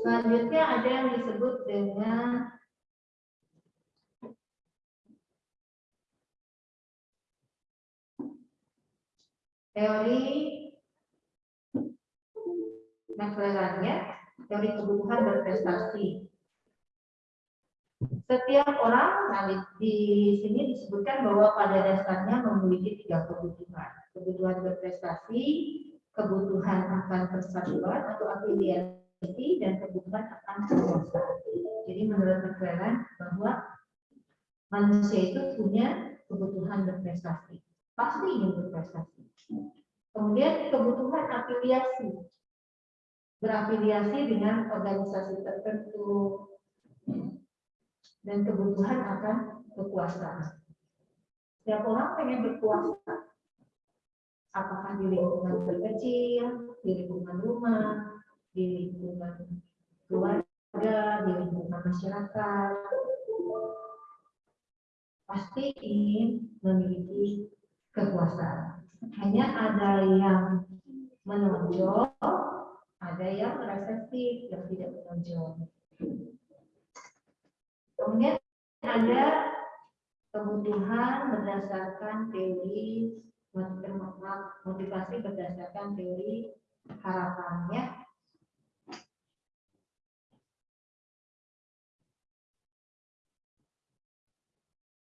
Selanjutnya ada yang disebut dengan teori McLaren-nya, teori kebutuhan berprestasi. Setiap orang, nah di, di sini disebutkan bahwa pada dasarnya memiliki tiga kebutuhan. Kebutuhan berprestasi, kebutuhan akan persatuan atau afiliasi, dan kebutuhan akan kekuasaan. Jadi menurut McLaren bahwa manusia itu punya kebutuhan berprestasi. Pasti ingin berprestasi Kemudian kebutuhan afiliasi. Berafiliasi dengan organisasi tertentu. Dan kebutuhan akan kekuasaan. Setiap orang pengen berkuasa. apakah di lingkungan terkecil, di lingkungan rumah, di lingkungan keluarga, di lingkungan masyarakat, pasti ingin memiliki kekuasaan. Hanya ada yang menonjol, ada yang reseptif, yang tidak menonjol. Kemudian ada kebutuhan berdasarkan teori motivasi berdasarkan teori harapannya.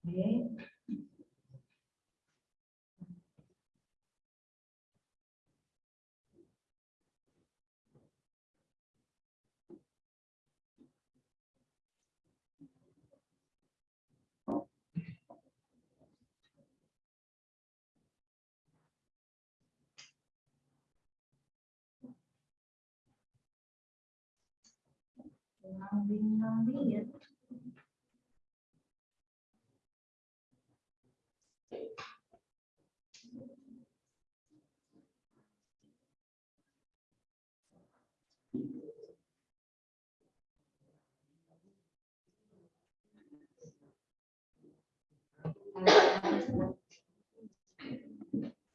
Oke. Ya.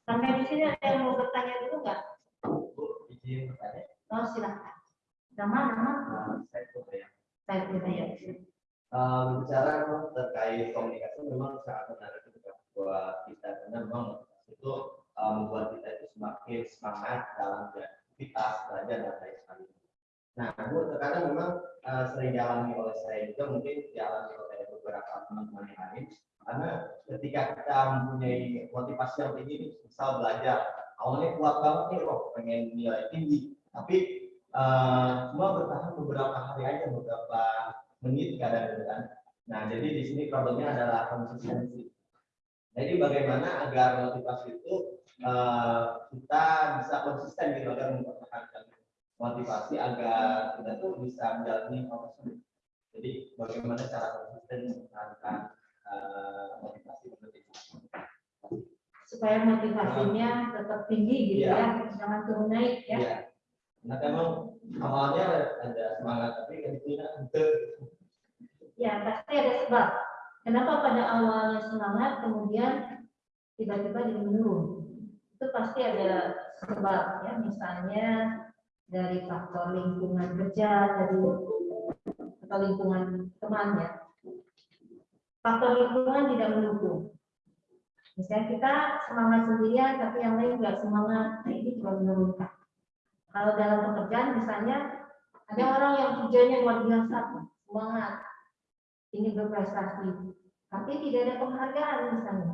Sampai di sini ada yang mau bertanya dulu nggak? Izin bertanya. Oh silakan. Nama nama Nah, saya coba ya. saya tidak ya. Eh, memang terkait komunikasi memang sangat menarik buat kita karena memang itu eh, membuat kita itu semakin semangat dalam beraktivitas belajar dan lain sebagainya. Nah, Bu, terkadang memang eh, sering dialami oleh saya juga mungkin dialami oleh beberapa teman-teman yang lain karena ketika kita mempunyai motivasi yang tinggi, misal belajar, awalnya kuat banget nih, oh pengen nilai tinggi, tapi cuma bertahan beberapa hari aja, beberapa menit kadang-kadang. Nah, jadi di sini problemnya adalah konsistensi. Jadi bagaimana agar motivasi itu eh, kita bisa konsisten gitu agar mempertahankan motivasi agar kita tuh bisa menjalani proses ini. Jadi bagaimana cara konsisten mempertahankan eh, motivasi motivasi. Supaya motivasinya tetap tinggi gitu Iya. ya, jangan turun naik ya. Iya. Nah, memang awalnya ada semangat tapi kan itu Ya, pasti ada sebab. Kenapa pada awalnya semangat, kemudian tiba-tiba jadi menurun? Itu pasti ada sebab ya, misalnya dari faktor lingkungan kerja, dari atau lingkungan temannya. Faktor lingkungan tidak mendukung. Misalnya kita semangat sendirian, tapi yang lain nggak semangat, nah ini juga menurunkan. Kalau dalam pekerjaan misalnya ada orang yang kerjanya luar biasa, semangat, ingin berprestasi, tapi tidak ada penghargaan misalnya.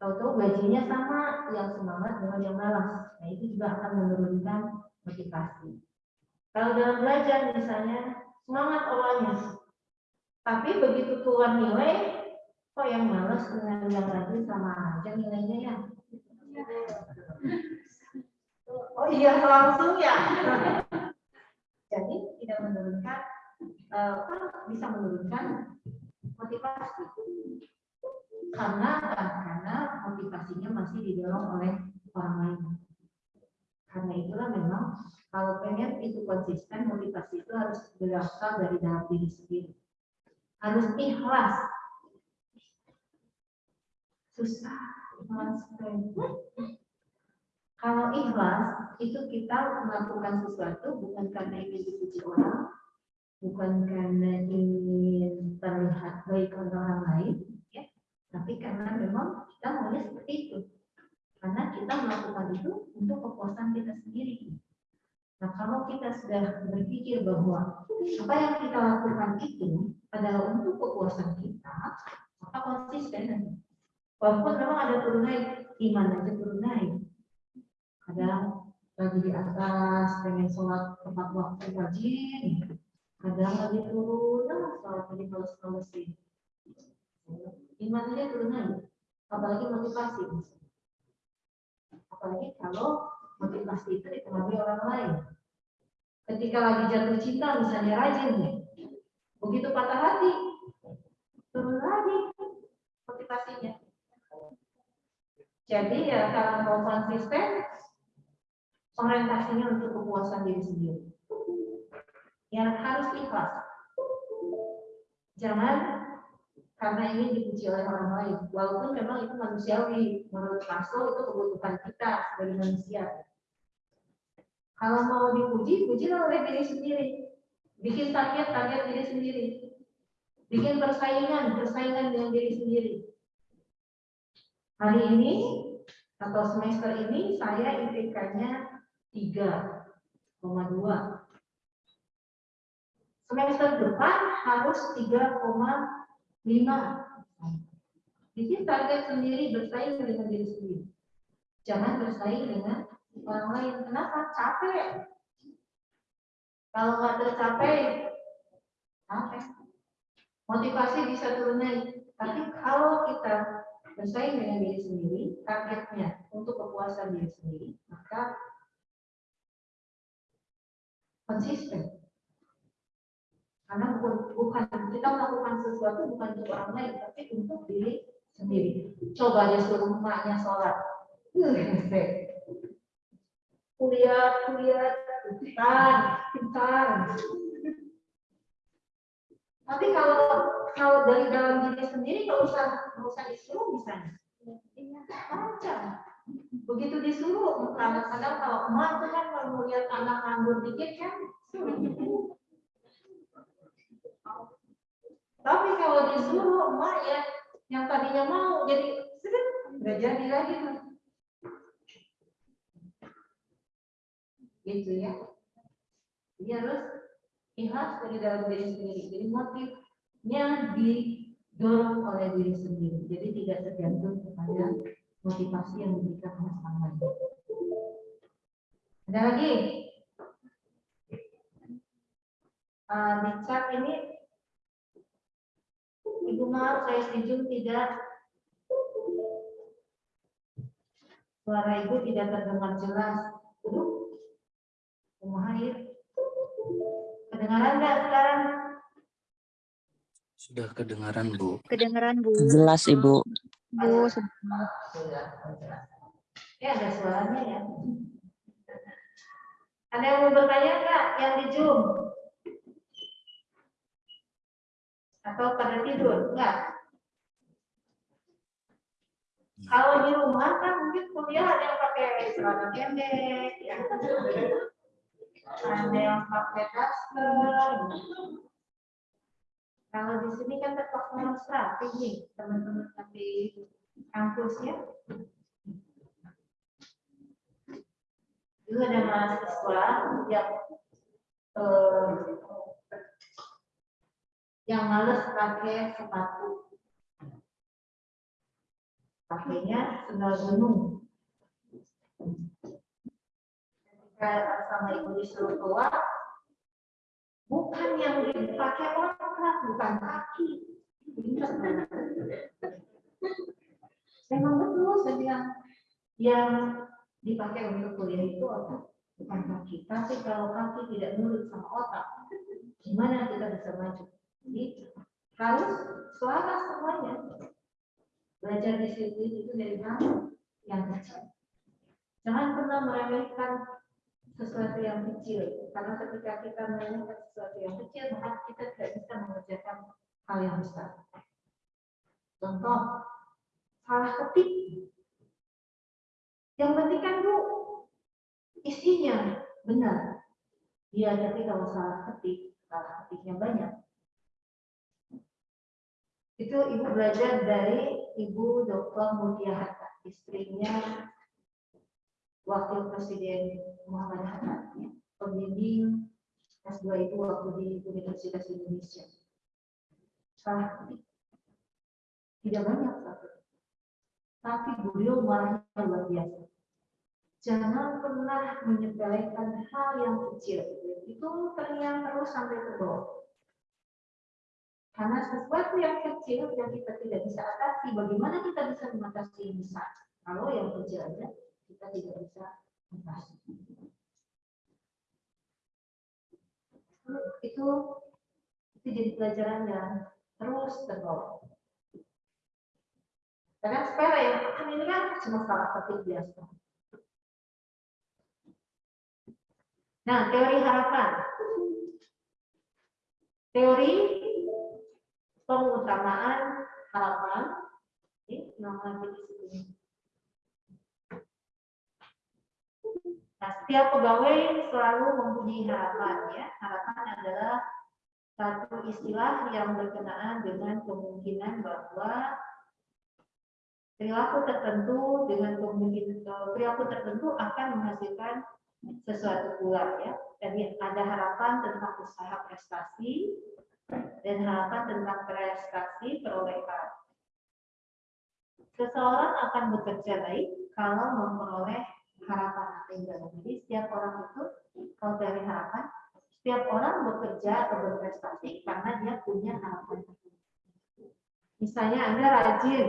Tahu-tahu gajinya sama yang semangat dengan yang malas. Nah itu juga akan menurunkan motivasi. Kalau dalam belajar misalnya semangat awalnya, tapi begitu keluar nilai, kok yang malas dengan yang rajin sama aja nilainya ya. Oh iya langsung ya. Jadi tidak menurunkan, apa, bisa menurunkan motivasi karena karena motivasinya masih didorong oleh orang lain. Karena itulah memang kalau pengen itu konsisten motivasi itu harus berasal dari dalam diri sendiri. Harus ikhlas. Susah ikhlas. Ikhlas itu kita melakukan sesuatu bukan karena ingin dipuji orang, bukan karena ingin terlihat baik oleh orang lain, ya, tapi karena memang kita maunya seperti itu. Karena kita melakukan itu untuk kepuasan kita sendiri. Nah, kalau kita sudah berpikir bahwa apa yang kita lakukan itu adalah untuk kepuasan kita, maka konsisten. Walaupun memang ada turun naik, iman aja turun naik. Kadang lagi di atas, pengen sholat tepat waktu rajin, kadang lagi turun, nah, sholat lagi males-malesin. Iman aja turun naik, apalagi motivasi. Apalagi kalau motivasi itu dipengaruhi orang lain. Ketika lagi jatuh cinta, misalnya rajin nih, begitu patah hati, turun lagi motivasinya. Jadi ya kalau konsisten, orientasinya untuk kepuasan diri sendiri. Yang harus ikhlas. Jangan karena ingin dipuji oleh orang lain. Walaupun memang itu manusiawi. Menurut Maslow itu kebutuhan kita sebagai manusia. Kalau mau dipuji, pujilah oleh diri sendiri. Bikin target-target diri sendiri. Bikin persaingan, persaingan dengan diri sendiri. Hari ini atau semester ini saya IPK-nya 3,2. Semester depan harus 3,5. Bikin target sendiri bersaing dengan diri sendiri. Jangan bersaing dengan orang lain. Kenapa? Capek. Kalau nggak tercapai, capek. Motivasi bisa turun naik. Tapi kalau kita bersaing dengan diri sendiri, targetnya untuk kepuasan diri sendiri, maka konsisten. Karena bukan, kita melakukan sesuatu bukan untuk orang lain, tapi untuk diri sendiri. Coba dia suruh emaknya sholat. Kuliah, kuliah, pintar, pintar. Tapi kalau kalau dari dalam diri sendiri nggak usah nggak usah disuruh misalnya. Baca. Begitu disuruh, kadang-kadang kalau emak tuh kan kalau melihat anak nganggur dikit kan, tapi kalau disuruh emak ya yang tadinya mau jadi sedih nggak jadi lagi tuh. Gitu ya. Jadi harus ikhlas dari dalam diri sendiri. Jadi motifnya didorong oleh diri sendiri. Jadi tidak tergantung kepada motivasi yang diberikan oleh orang lain. Ada lagi? Uh, di chat ini Ibu maaf saya setuju tidak suara ibu tidak terdengar jelas. Aduh, Umahir. Kedengaran nggak sekarang? Sudah kedengaran, Bu. Kedengeran Bu. Jelas Ibu. Bu. Ya ada suaranya ya. Ada yang mau bertanya nggak yang di Zoom? Atau pada tidur? Enggak. Kalau di rumah kan mungkin kuliah ada yang pakai celana pendek, ya. ada yang pakai daster. Kalau di sini kan terpaksa nih teman-teman di kampus ya. Dulu ada mahasiswa yang eh, yang males pakai sepatu. Pakainya sendal gunung. Ketika sama ibu disuruh keluar, bukan yang dipakai otak, bukan kaki. Memang betul saya bilang yang dipakai untuk kuliah itu otak bukan kaki. Tapi kalau kaki tidak nurut sama otak, gimana kita bisa maju? Jadi harus selaras semuanya. Belajar disiplin itu dari hal yang kecil. Jangan pernah meremehkan sesuatu yang kecil, karena ketika kita meremehkan sesuatu yang kecil, maka kita tidak bisa mengerjakan hal yang besar. Contoh, salah ketik. Yang penting kan bu, isinya benar. Ya, tapi kalau salah ketik, salah ketiknya banyak, itu ibu belajar dari ibu Dr. Mutia Hatta, istrinya wakil presiden Muhammad Hatta, pembimbing S2 itu waktu di Universitas Indonesia. Salah tidak banyak satu. Tapi beliau marahnya luar biasa. Jangan pernah menyepelekan hal yang kecil. Itu terngiang terus sampai ke bawah. Karena sesuatu yang kecil yang kita tidak bisa atasi, bagaimana kita bisa mengatasi yang besar? Kalau yang kecil aja kita tidak bisa atasi. Itu itu jadi pelajaran yang terus terbawa. Karena sepele ya, kan ini kan cuma salah ketik biasa. Nah, teori harapan. Teori pengutamaan harapan. Ini nama sini. Nah, setiap pegawai selalu mempunyai harapan ya. Harapan adalah satu istilah yang berkenaan dengan kemungkinan bahwa perilaku tertentu dengan kemungkinan perilaku tertentu akan menghasilkan sesuatu pula ya. Jadi ada harapan tentang usaha prestasi dan harapan tentang prestasi perolehan. Seseorang akan bekerja baik kalau memperoleh harapan atau imbalan. Jadi setiap orang itu kalau dari harapan, setiap orang bekerja atau berprestasi karena dia punya harapan. Misalnya Anda rajin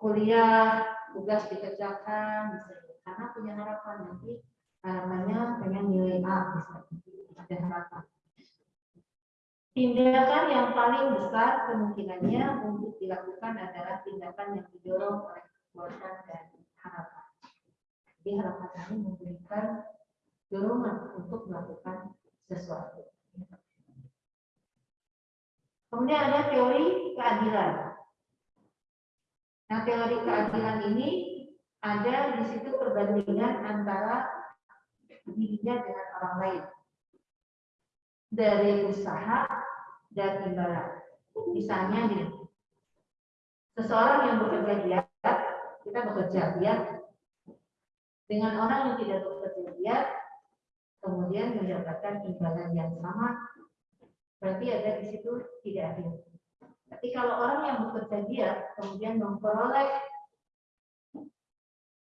kuliah, tugas dikerjakan, misalnya, karena punya harapan nanti harapannya pengen nilai A, misalnya, ada harapan. Tindakan yang paling besar kemungkinannya untuk dilakukan adalah tindakan yang didorong oleh kekuatan dan harapan. Jadi harapan kami memberikan dorongan untuk melakukan sesuatu. Kemudian ada teori keadilan. Nah, teori keadilan ini ada di situ perbandingan antara dirinya dengan orang lain. Dari usaha dan imbalan. Misalnya gini, seseorang yang bekerja giat, kita bekerja giat, dengan orang yang tidak bekerja kemudian mendapatkan imbalan yang sama berarti ada di situ tidak adil. Tapi kalau orang yang bekerja giat kemudian memperoleh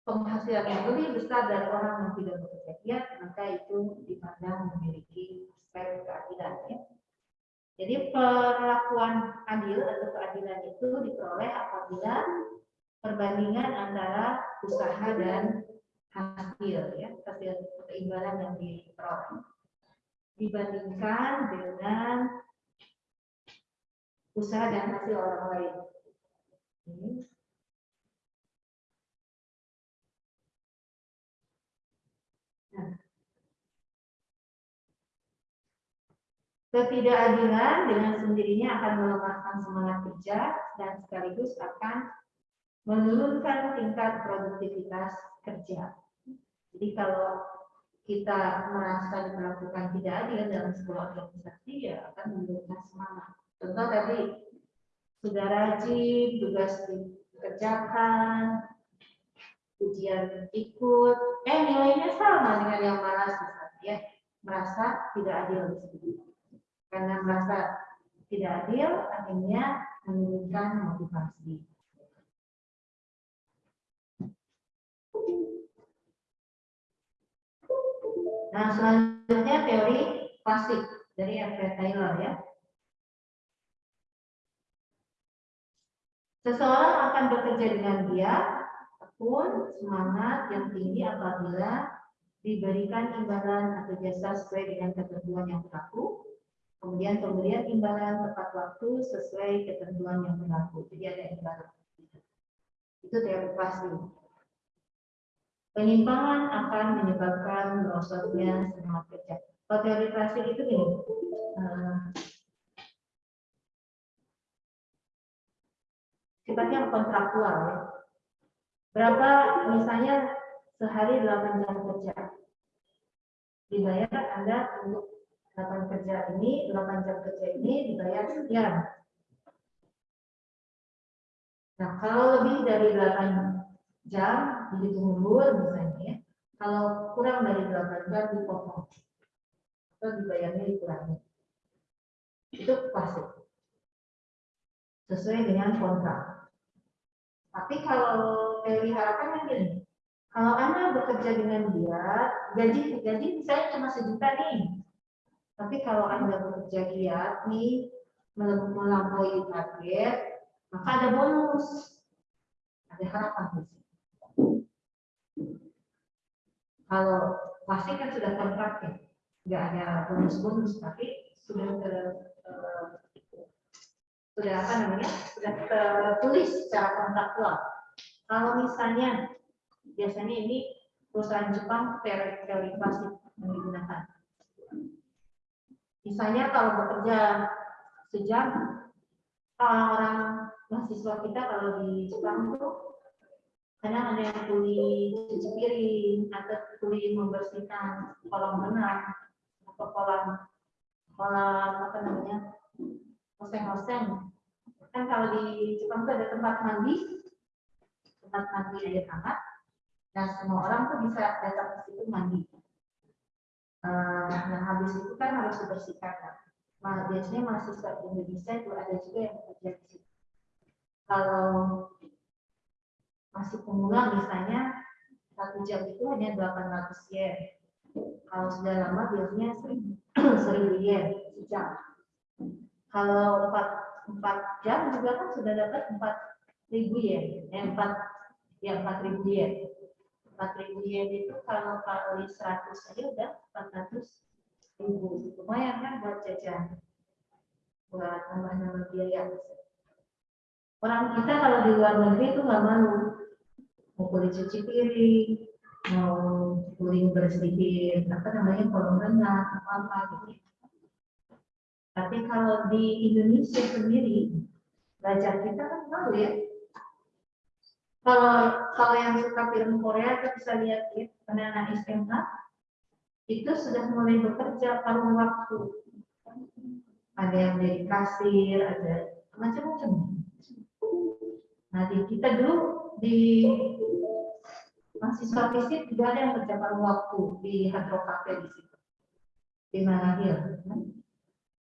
penghasilan yang lebih besar dari orang yang tidak bekerja giat, maka itu dipandang memiliki aspek keadilan. Ya. Jadi perlakuan adil atau keadilan itu diperoleh apabila perbandingan antara usaha dan hasil ya hasil keimbangan yang diperoleh dibandingkan dengan usaha dan hasil orang lain. Ini. Nah. Ketidakadilan dengan sendirinya akan melemahkan semangat kerja dan sekaligus akan menurunkan tingkat produktivitas kerja. Jadi kalau kita merasa diperlakukan tidak adil dalam sebuah organisasi, ya akan menurunkan semangat. Contoh tadi, sudah rajin, tugas dikerjakan, ujian ikut, eh nilainya sama dengan yang malas misalnya, ya merasa tidak adil Karena merasa tidak adil, akhirnya menurunkan motivasi. Nah, selanjutnya teori klasik dari Alfred Taylor ya. Seseorang akan bekerja dengan giat, pun semangat yang tinggi apabila diberikan imbalan atau jasa sesuai dengan ketentuan yang berlaku, kemudian pemberian imbalan tepat waktu sesuai ketentuan yang berlaku. Jadi ada imbalan. Itu teori klasik. Penyimpangan akan menyebabkan merosotnya semangat kerja. Kalau teori klasik itu gini, uh, sifatnya kontraktual ya. Berapa misalnya sehari 8 jam kerja. Dibayar Anda untuk 8 kerja ini, 8 jam kerja ini dibayar sekian. Nah, kalau lebih dari 8 jam dihitung mundur misalnya ya. Kalau kurang dari 8 jam dipotong atau dibayarnya dikurangi. Itu pasti sesuai dengan kontrak. Tapi kalau teori harapan kan gini, kalau Anda bekerja dengan dia, gaji gaji misalnya cuma sejuta nih. Tapi kalau Anda bekerja giat nih, melampaui target, maka ada bonus. Ada harapan di. Kalau pasti kan sudah kontrak ya, nggak ada bonus-bonus, tapi sudah ter, uh, sudah apa namanya sudah tertulis secara kontraktual. Kalau misalnya biasanya ini perusahaan Jepang teori klasik yang. Misalnya kalau bekerja sejam, orang mahasiswa kita kalau di Jepang itu kadang ada yang kuli cuci piring atau kuli membersihkan kolam renang atau kolam kolam apa namanya hoseng-hoseng. Kan kalau di Jepang itu ada tempat mandi tempat mandi air hangat dan semua orang tuh bisa datang ke situ mandi. Uh, nah habis itu kan harus dibersihkan kan nah, biasanya mahasiswa Indonesia itu ada juga yang bekerja di situ. Kalau masih pemula misalnya satu jam itu hanya 800 yen. Kalau sudah lama biasanya 1000 yen sejam. Kalau 4, 4 jam juga kan sudah dapat 4000 yen. Eh, 4 ya 4000 yen. 4000 yen itu kalau kali 100 saja udah 400 ribu. Lumayan kan buat jajan. Buat nambah-nambah biaya. Orang kita kalau di luar negeri itu nggak malu mau kulit cuci piring, mau kulit bersihin apa namanya kolam renang apa apa gitu. Tapi kalau di Indonesia sendiri belajar kita kan tahu ya. Kalau kalau yang suka film Korea kita bisa lihat ya, anak-anak SMA itu sudah mulai bekerja paruh waktu. Ada yang jadi kasir, ada macam-macam. Nah, di kita dulu di mahasiswa fisik juga ada yang paruh waktu di Cafe di situ. Di Manahil.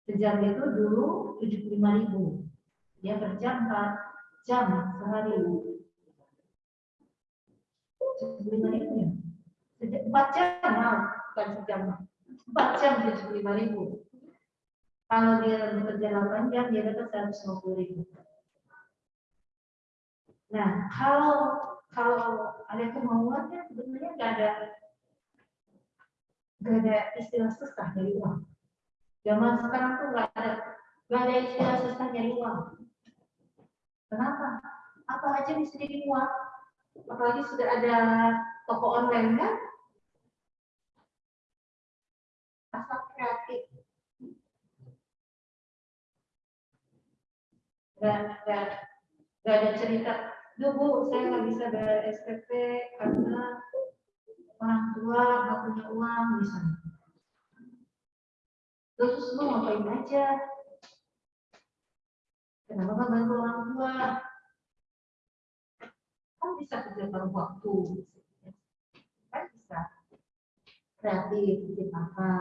Sejam itu dulu 75 ribu. Dia kerja 4 jam sehari. 75 ribu ya? 4 jam, nah, bukan sejam. 4 jam 75 ribu. Kalau dia bekerja 8 jam, dia dapat 150 ribu. Nah, kalau kalau ada kemauannya sebenarnya nggak ada nggak ada istilah susah dari uang. Zaman sekarang tuh nggak ada nggak ada istilah susah dari uang. Kenapa? Apa aja bisa jadi uang. Apalagi sudah ada toko online kan? Asal kreatif. Gak, gak, gak ada cerita Duh Bu, saya nggak bisa bayar SPP karena orang tua nggak punya uang misalnya. Terus lu ngapain aja? Kenapa nggak bantu orang tua? Kan bisa kerja paruh waktu. Kan bisa. Kreatif, bikin apa,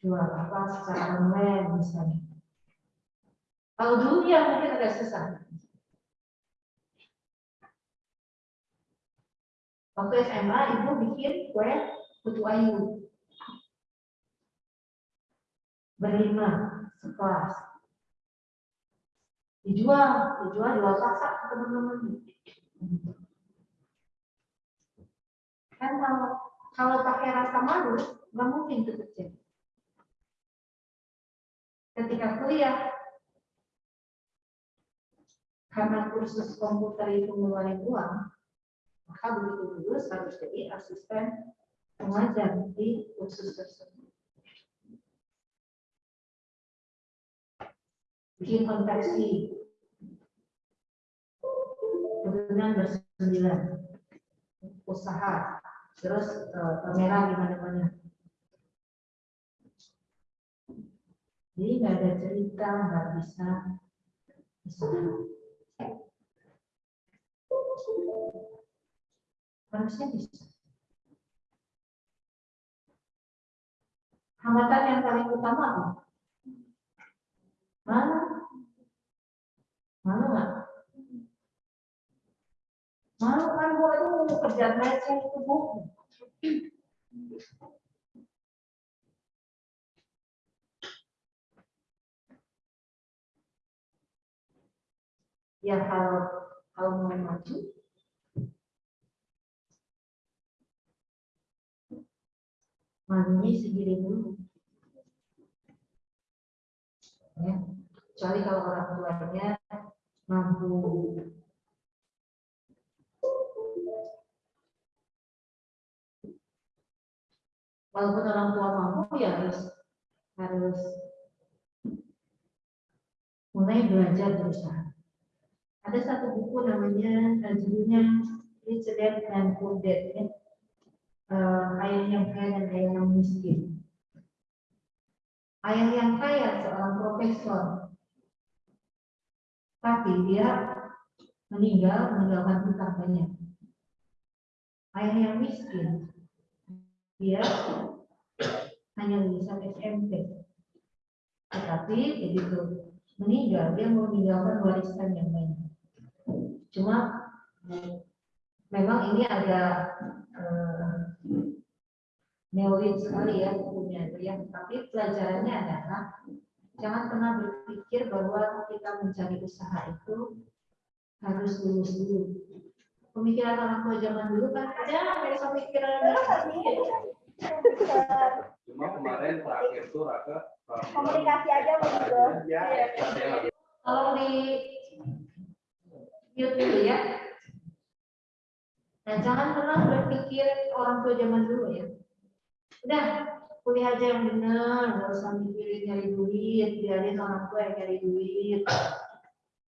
jual apa secara online misalnya. Kalau dulu ya mungkin agak susah. Waktu SMA ibu bikin kue putu ayu. Berlima, sekelas. Dijual, dijual, jual sasak ke teman-teman. Kan kalau kalau pakai rasa malu, nggak mungkin itu terjadi. Ketika kuliah, karena kursus komputer itu ngeluarin uang, maka begitu lulus harus jadi asisten pengajar di kursus tersebut. Bikin konversi kemudian bersembilan usaha terus uh, kamera di mana-mana. Jadi nggak ada cerita, nggak bisa bisa. Harusnya bisa. Hambatan yang paling utama apa? Mana? Mana nggak? Malu kan bu itu kerja receh itu bu. Ya kalau kalau mau maju malunya sendiri dulu. Ya. kecuali kalau orang tuanya mampu walaupun orang tua mampu ya harus harus mulai belajar berusaha. Ada satu buku namanya eh, judulnya Rich Dad and Poor Dad ya. Eh, ayah yang kaya dan ayah yang miskin. Ayah yang kaya seorang profesor, tapi dia meninggal meninggalkan hutang banyak. Ayah yang miskin, dia hanya lulusan SMP. Tetapi begitu meninggal, dia mau meninggalkan warisan yang banyak. Cuma memang ini agak eh, neolin sekali ya bukunya itu ya. Tapi pelajarannya adalah jangan pernah berpikir bahwa kita mencari usaha itu harus lulus dulu. Pemikiran orang tua zaman dulu kan jangan besok pikiran Cuma kemarin terakhir tuh Raka komunikasi aja begitu. Ya, ya. Kalau di mute dulu ya. Nah, jangan pernah berpikir orang tua zaman dulu ya. Udah, kuliah aja yang benar, nggak usah mikirin nyari duit, biarin orang tua yang nyari duit.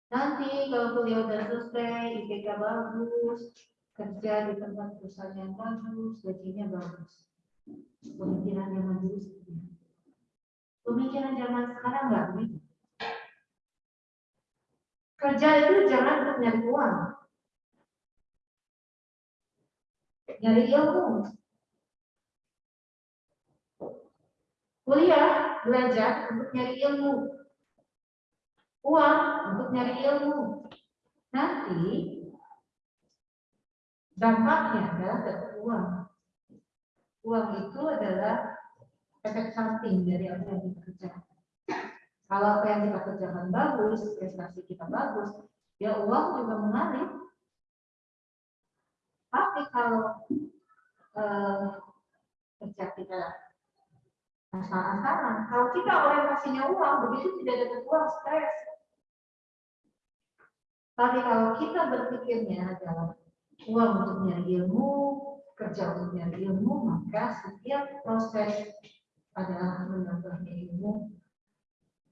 Nanti kalau kuliah udah selesai, IPK bagus, kerja di tempat perusahaan yang bagus, gajinya bagus. Pemikiran zaman dulu seperti. Pemikiran zaman sekarang nggak begitu. Kerja itu jangan untuk nyari uang. Nyari ilmu. Kuliah, belajar untuk nyari ilmu. Uang untuk nyari ilmu. Nanti dampaknya adalah dapat uang. Uang itu adalah efek samping dari apa yang kita kerjakan. Kalau apa yang kita kerjakan bagus, prestasi kita bagus, ya uang juga mengalir. Tapi kalau eh, kerja kita asal-asalan, kalau kita orientasinya uang, begitu tidak dapat uang, stres. Tapi kalau kita berpikirnya adalah uang untuk nyari ilmu, kerja untuk nyari ilmu, maka setiap proses adalah menambahnya ilmu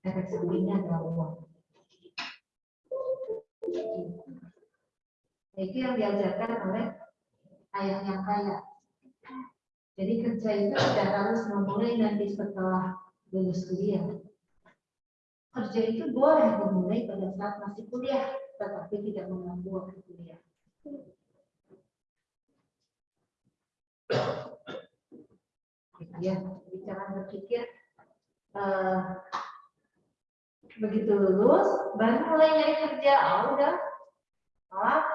efek sampingnya adalah uang. Itu yang diajarkan oleh ayah yang kaya. Jadi kerja itu tidak harus memulai nanti setelah lulus kuliah. Kerja itu boleh dimulai pada saat masih kuliah, tetapi tidak mengganggu waktu kuliah. Gitu ya, jangan berpikir eh, begitu lulus baru mulai nyari kerja ah udah salah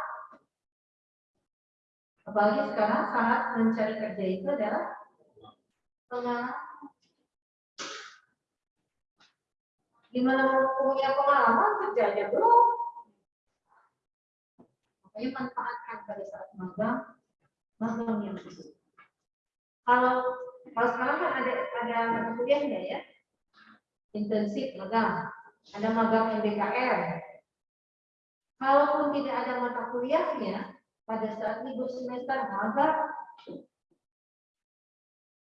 apalagi sekarang syarat mencari kerja itu adalah pengalaman. Gimana punya pengalaman kerja aja belum. Makanya manfaatkan pada saat magang magang yang bagus kalau kalau sekarang kan ada ada kuliahnya ya. Intensif magang. Ada magang MBKR. Kalaupun tidak ada mata kuliahnya, pada saat libur semester magang,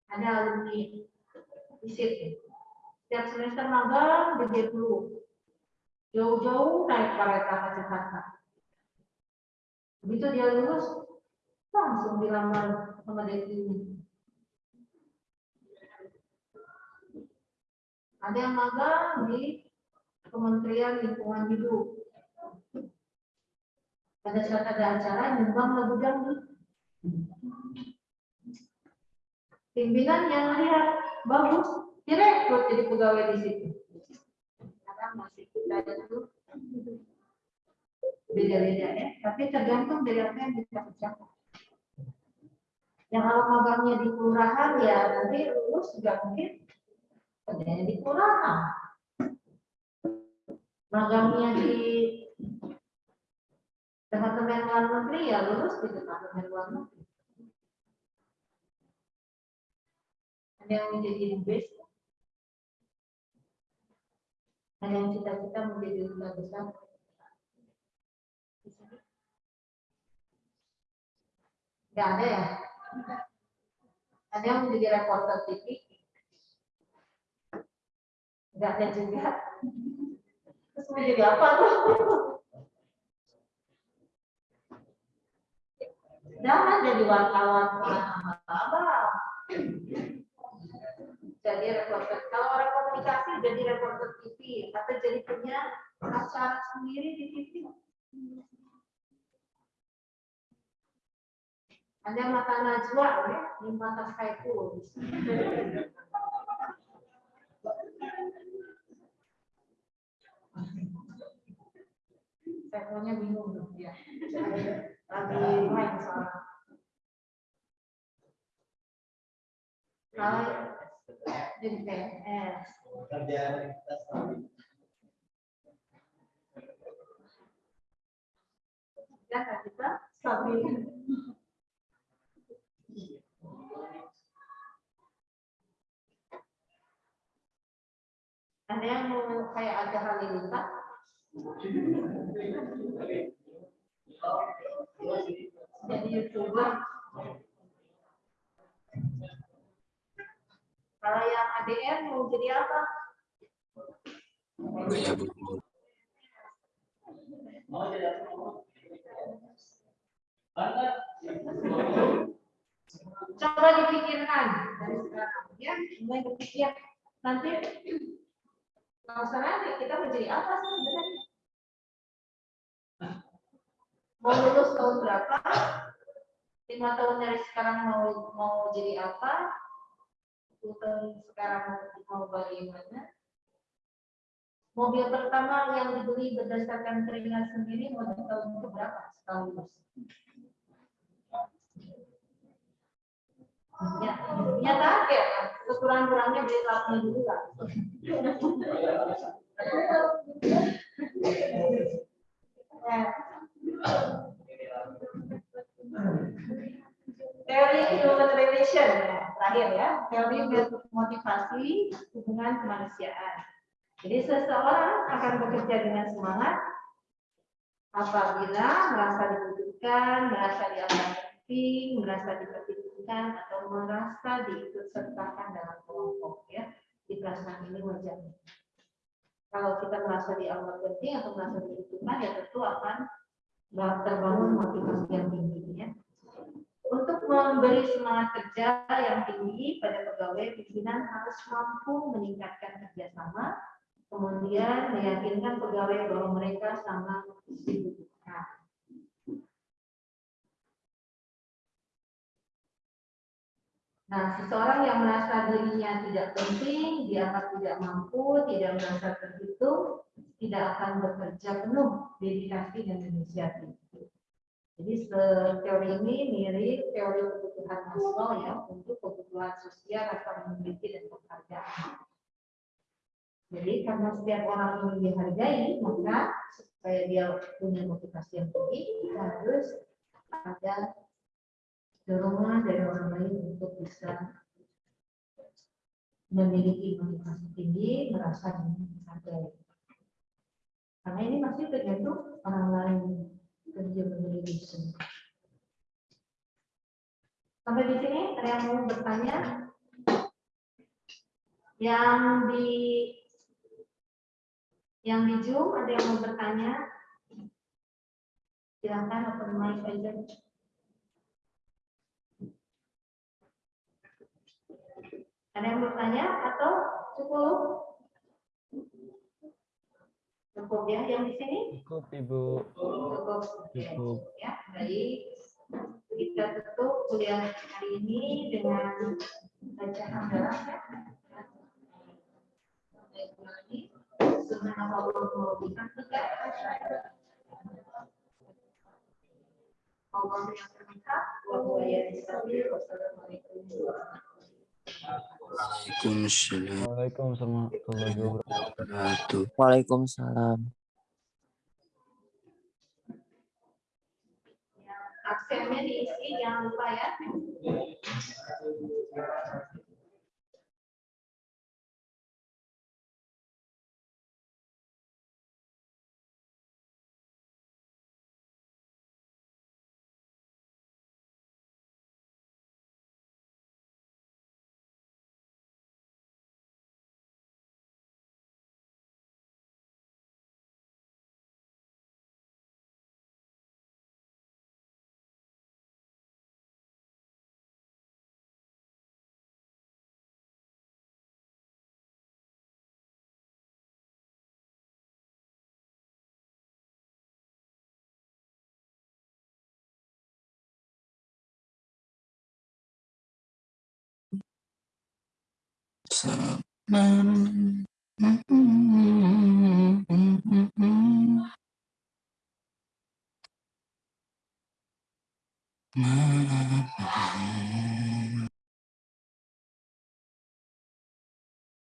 ada alumni visit. Setiap semester magang di dulu. Jauh-jauh naik kereta ke Jakarta. Begitu dia lulus, langsung dilamar sama ini. Ada yang magang di Kementerian Lingkungan Hidup. Pada saat ada acara, nyumbang lagu dangdut. Pimpinan yang lihat bagus, direkrut jadi pegawai di situ. Karena masih kita itu beda-beda ya, tapi tergantung dari apa yang kita kerjakan. Yang kalau magangnya di kelurahan ya nanti lulus juga mungkin kerjanya di kelurahan magangnya di departemen luar negeri ya lulus di departemen luar negeri. Ada yang menjadi. Nah dan yang cita-cita menjadi duta besar Nggak ada ya? Ada yang menjadi reporter TV? Nggak ada juga. Terus mau jadi apa tuh? Jangan jadi wartawan Jadi reporter. Kalau orang komunikasi jadi reporter TV atau jadi punya acara sendiri di TV. Ada mata najwa ya, di mata Saiful. Saifulnya bingung ya. Lagi main soalnya. Kalau jadi PNS, Kerjaan kita selama ya kan kita stabil. Ada yang mau kayak ada halilintar? Jadi youtuber. Kalau yang ADN mau jadi apa? Gaya burung. mau jadi apa? Coba dipikirkan dari sekarang ya, mulai berpikir nanti kalau nanti kita mau jadi apa sih sebenarnya? Mau lulus tahun berapa? Lima tahun dari sekarang mau mau jadi apa? 10 tahun sekarang mau bagaimana? Mobil pertama yang dibeli berdasarkan keringat sendiri mau di tahun berapa? Setahun lulus. Ya, ya target. Kekurang-kurangnya beli lapnya dulu lah. Ya. Teori human relation ya, terakhir ya, teori motivasi hubungan kemanusiaan. Jadi seseorang akan bekerja dengan semangat apabila merasa dibutuhkan, merasa dianggap penting, merasa diperhitungkan atau merasa diikutsertakan dalam kelompok ya. Di perasaan ini wajar. Kalau kita merasa dianggap penting atau merasa dibutuhkan ya tentu akan terbangun motivasi yang tinggi ya. Untuk memberi semangat kerja yang tinggi pada pegawai, pimpinan harus mampu meningkatkan kerjasama, kemudian meyakinkan pegawai bahwa mereka sangat dibutuhkan. Nah, seseorang yang merasa dirinya tidak penting, dianggap tidak mampu, tidak merasa terhitung, tidak akan bekerja penuh dedikasi dan inisiatif. Jadi teori ini mirip teori kebutuhan Maslow ya untuk kebutuhan sosial, rasa memiliki dan pekerjaan. Jadi karena setiap orang ingin dihargai, maka supaya dia punya motivasi yang tinggi, harus ada dorongan dari orang lain untuk bisa memiliki motivasi tinggi, merasa dihargai. Karena ini masih tergantung orang lain kerja menjadi Sampai di sini ada yang mau bertanya? Yang di yang di Zoom ada yang mau bertanya? Silakan open mic aja. Ada yang bertanya atau cukup? Cukup ya yang di sini? Cukup Ibu. Cukup. Cukup. Ya, baik. Kita tutup kuliah hari ini dengan bacaan hamdalah ya. Baik, lagi. Subhanallah wa bihamdika Allah yang berhak wa huwa yahdi Wassalamualaikum Waalaikumsalam Waalaikumsalam warahmatullahi wabarakatuh. Waalaikumsalam. Absennya diisi, jangan lupa ya. Mm-hmm.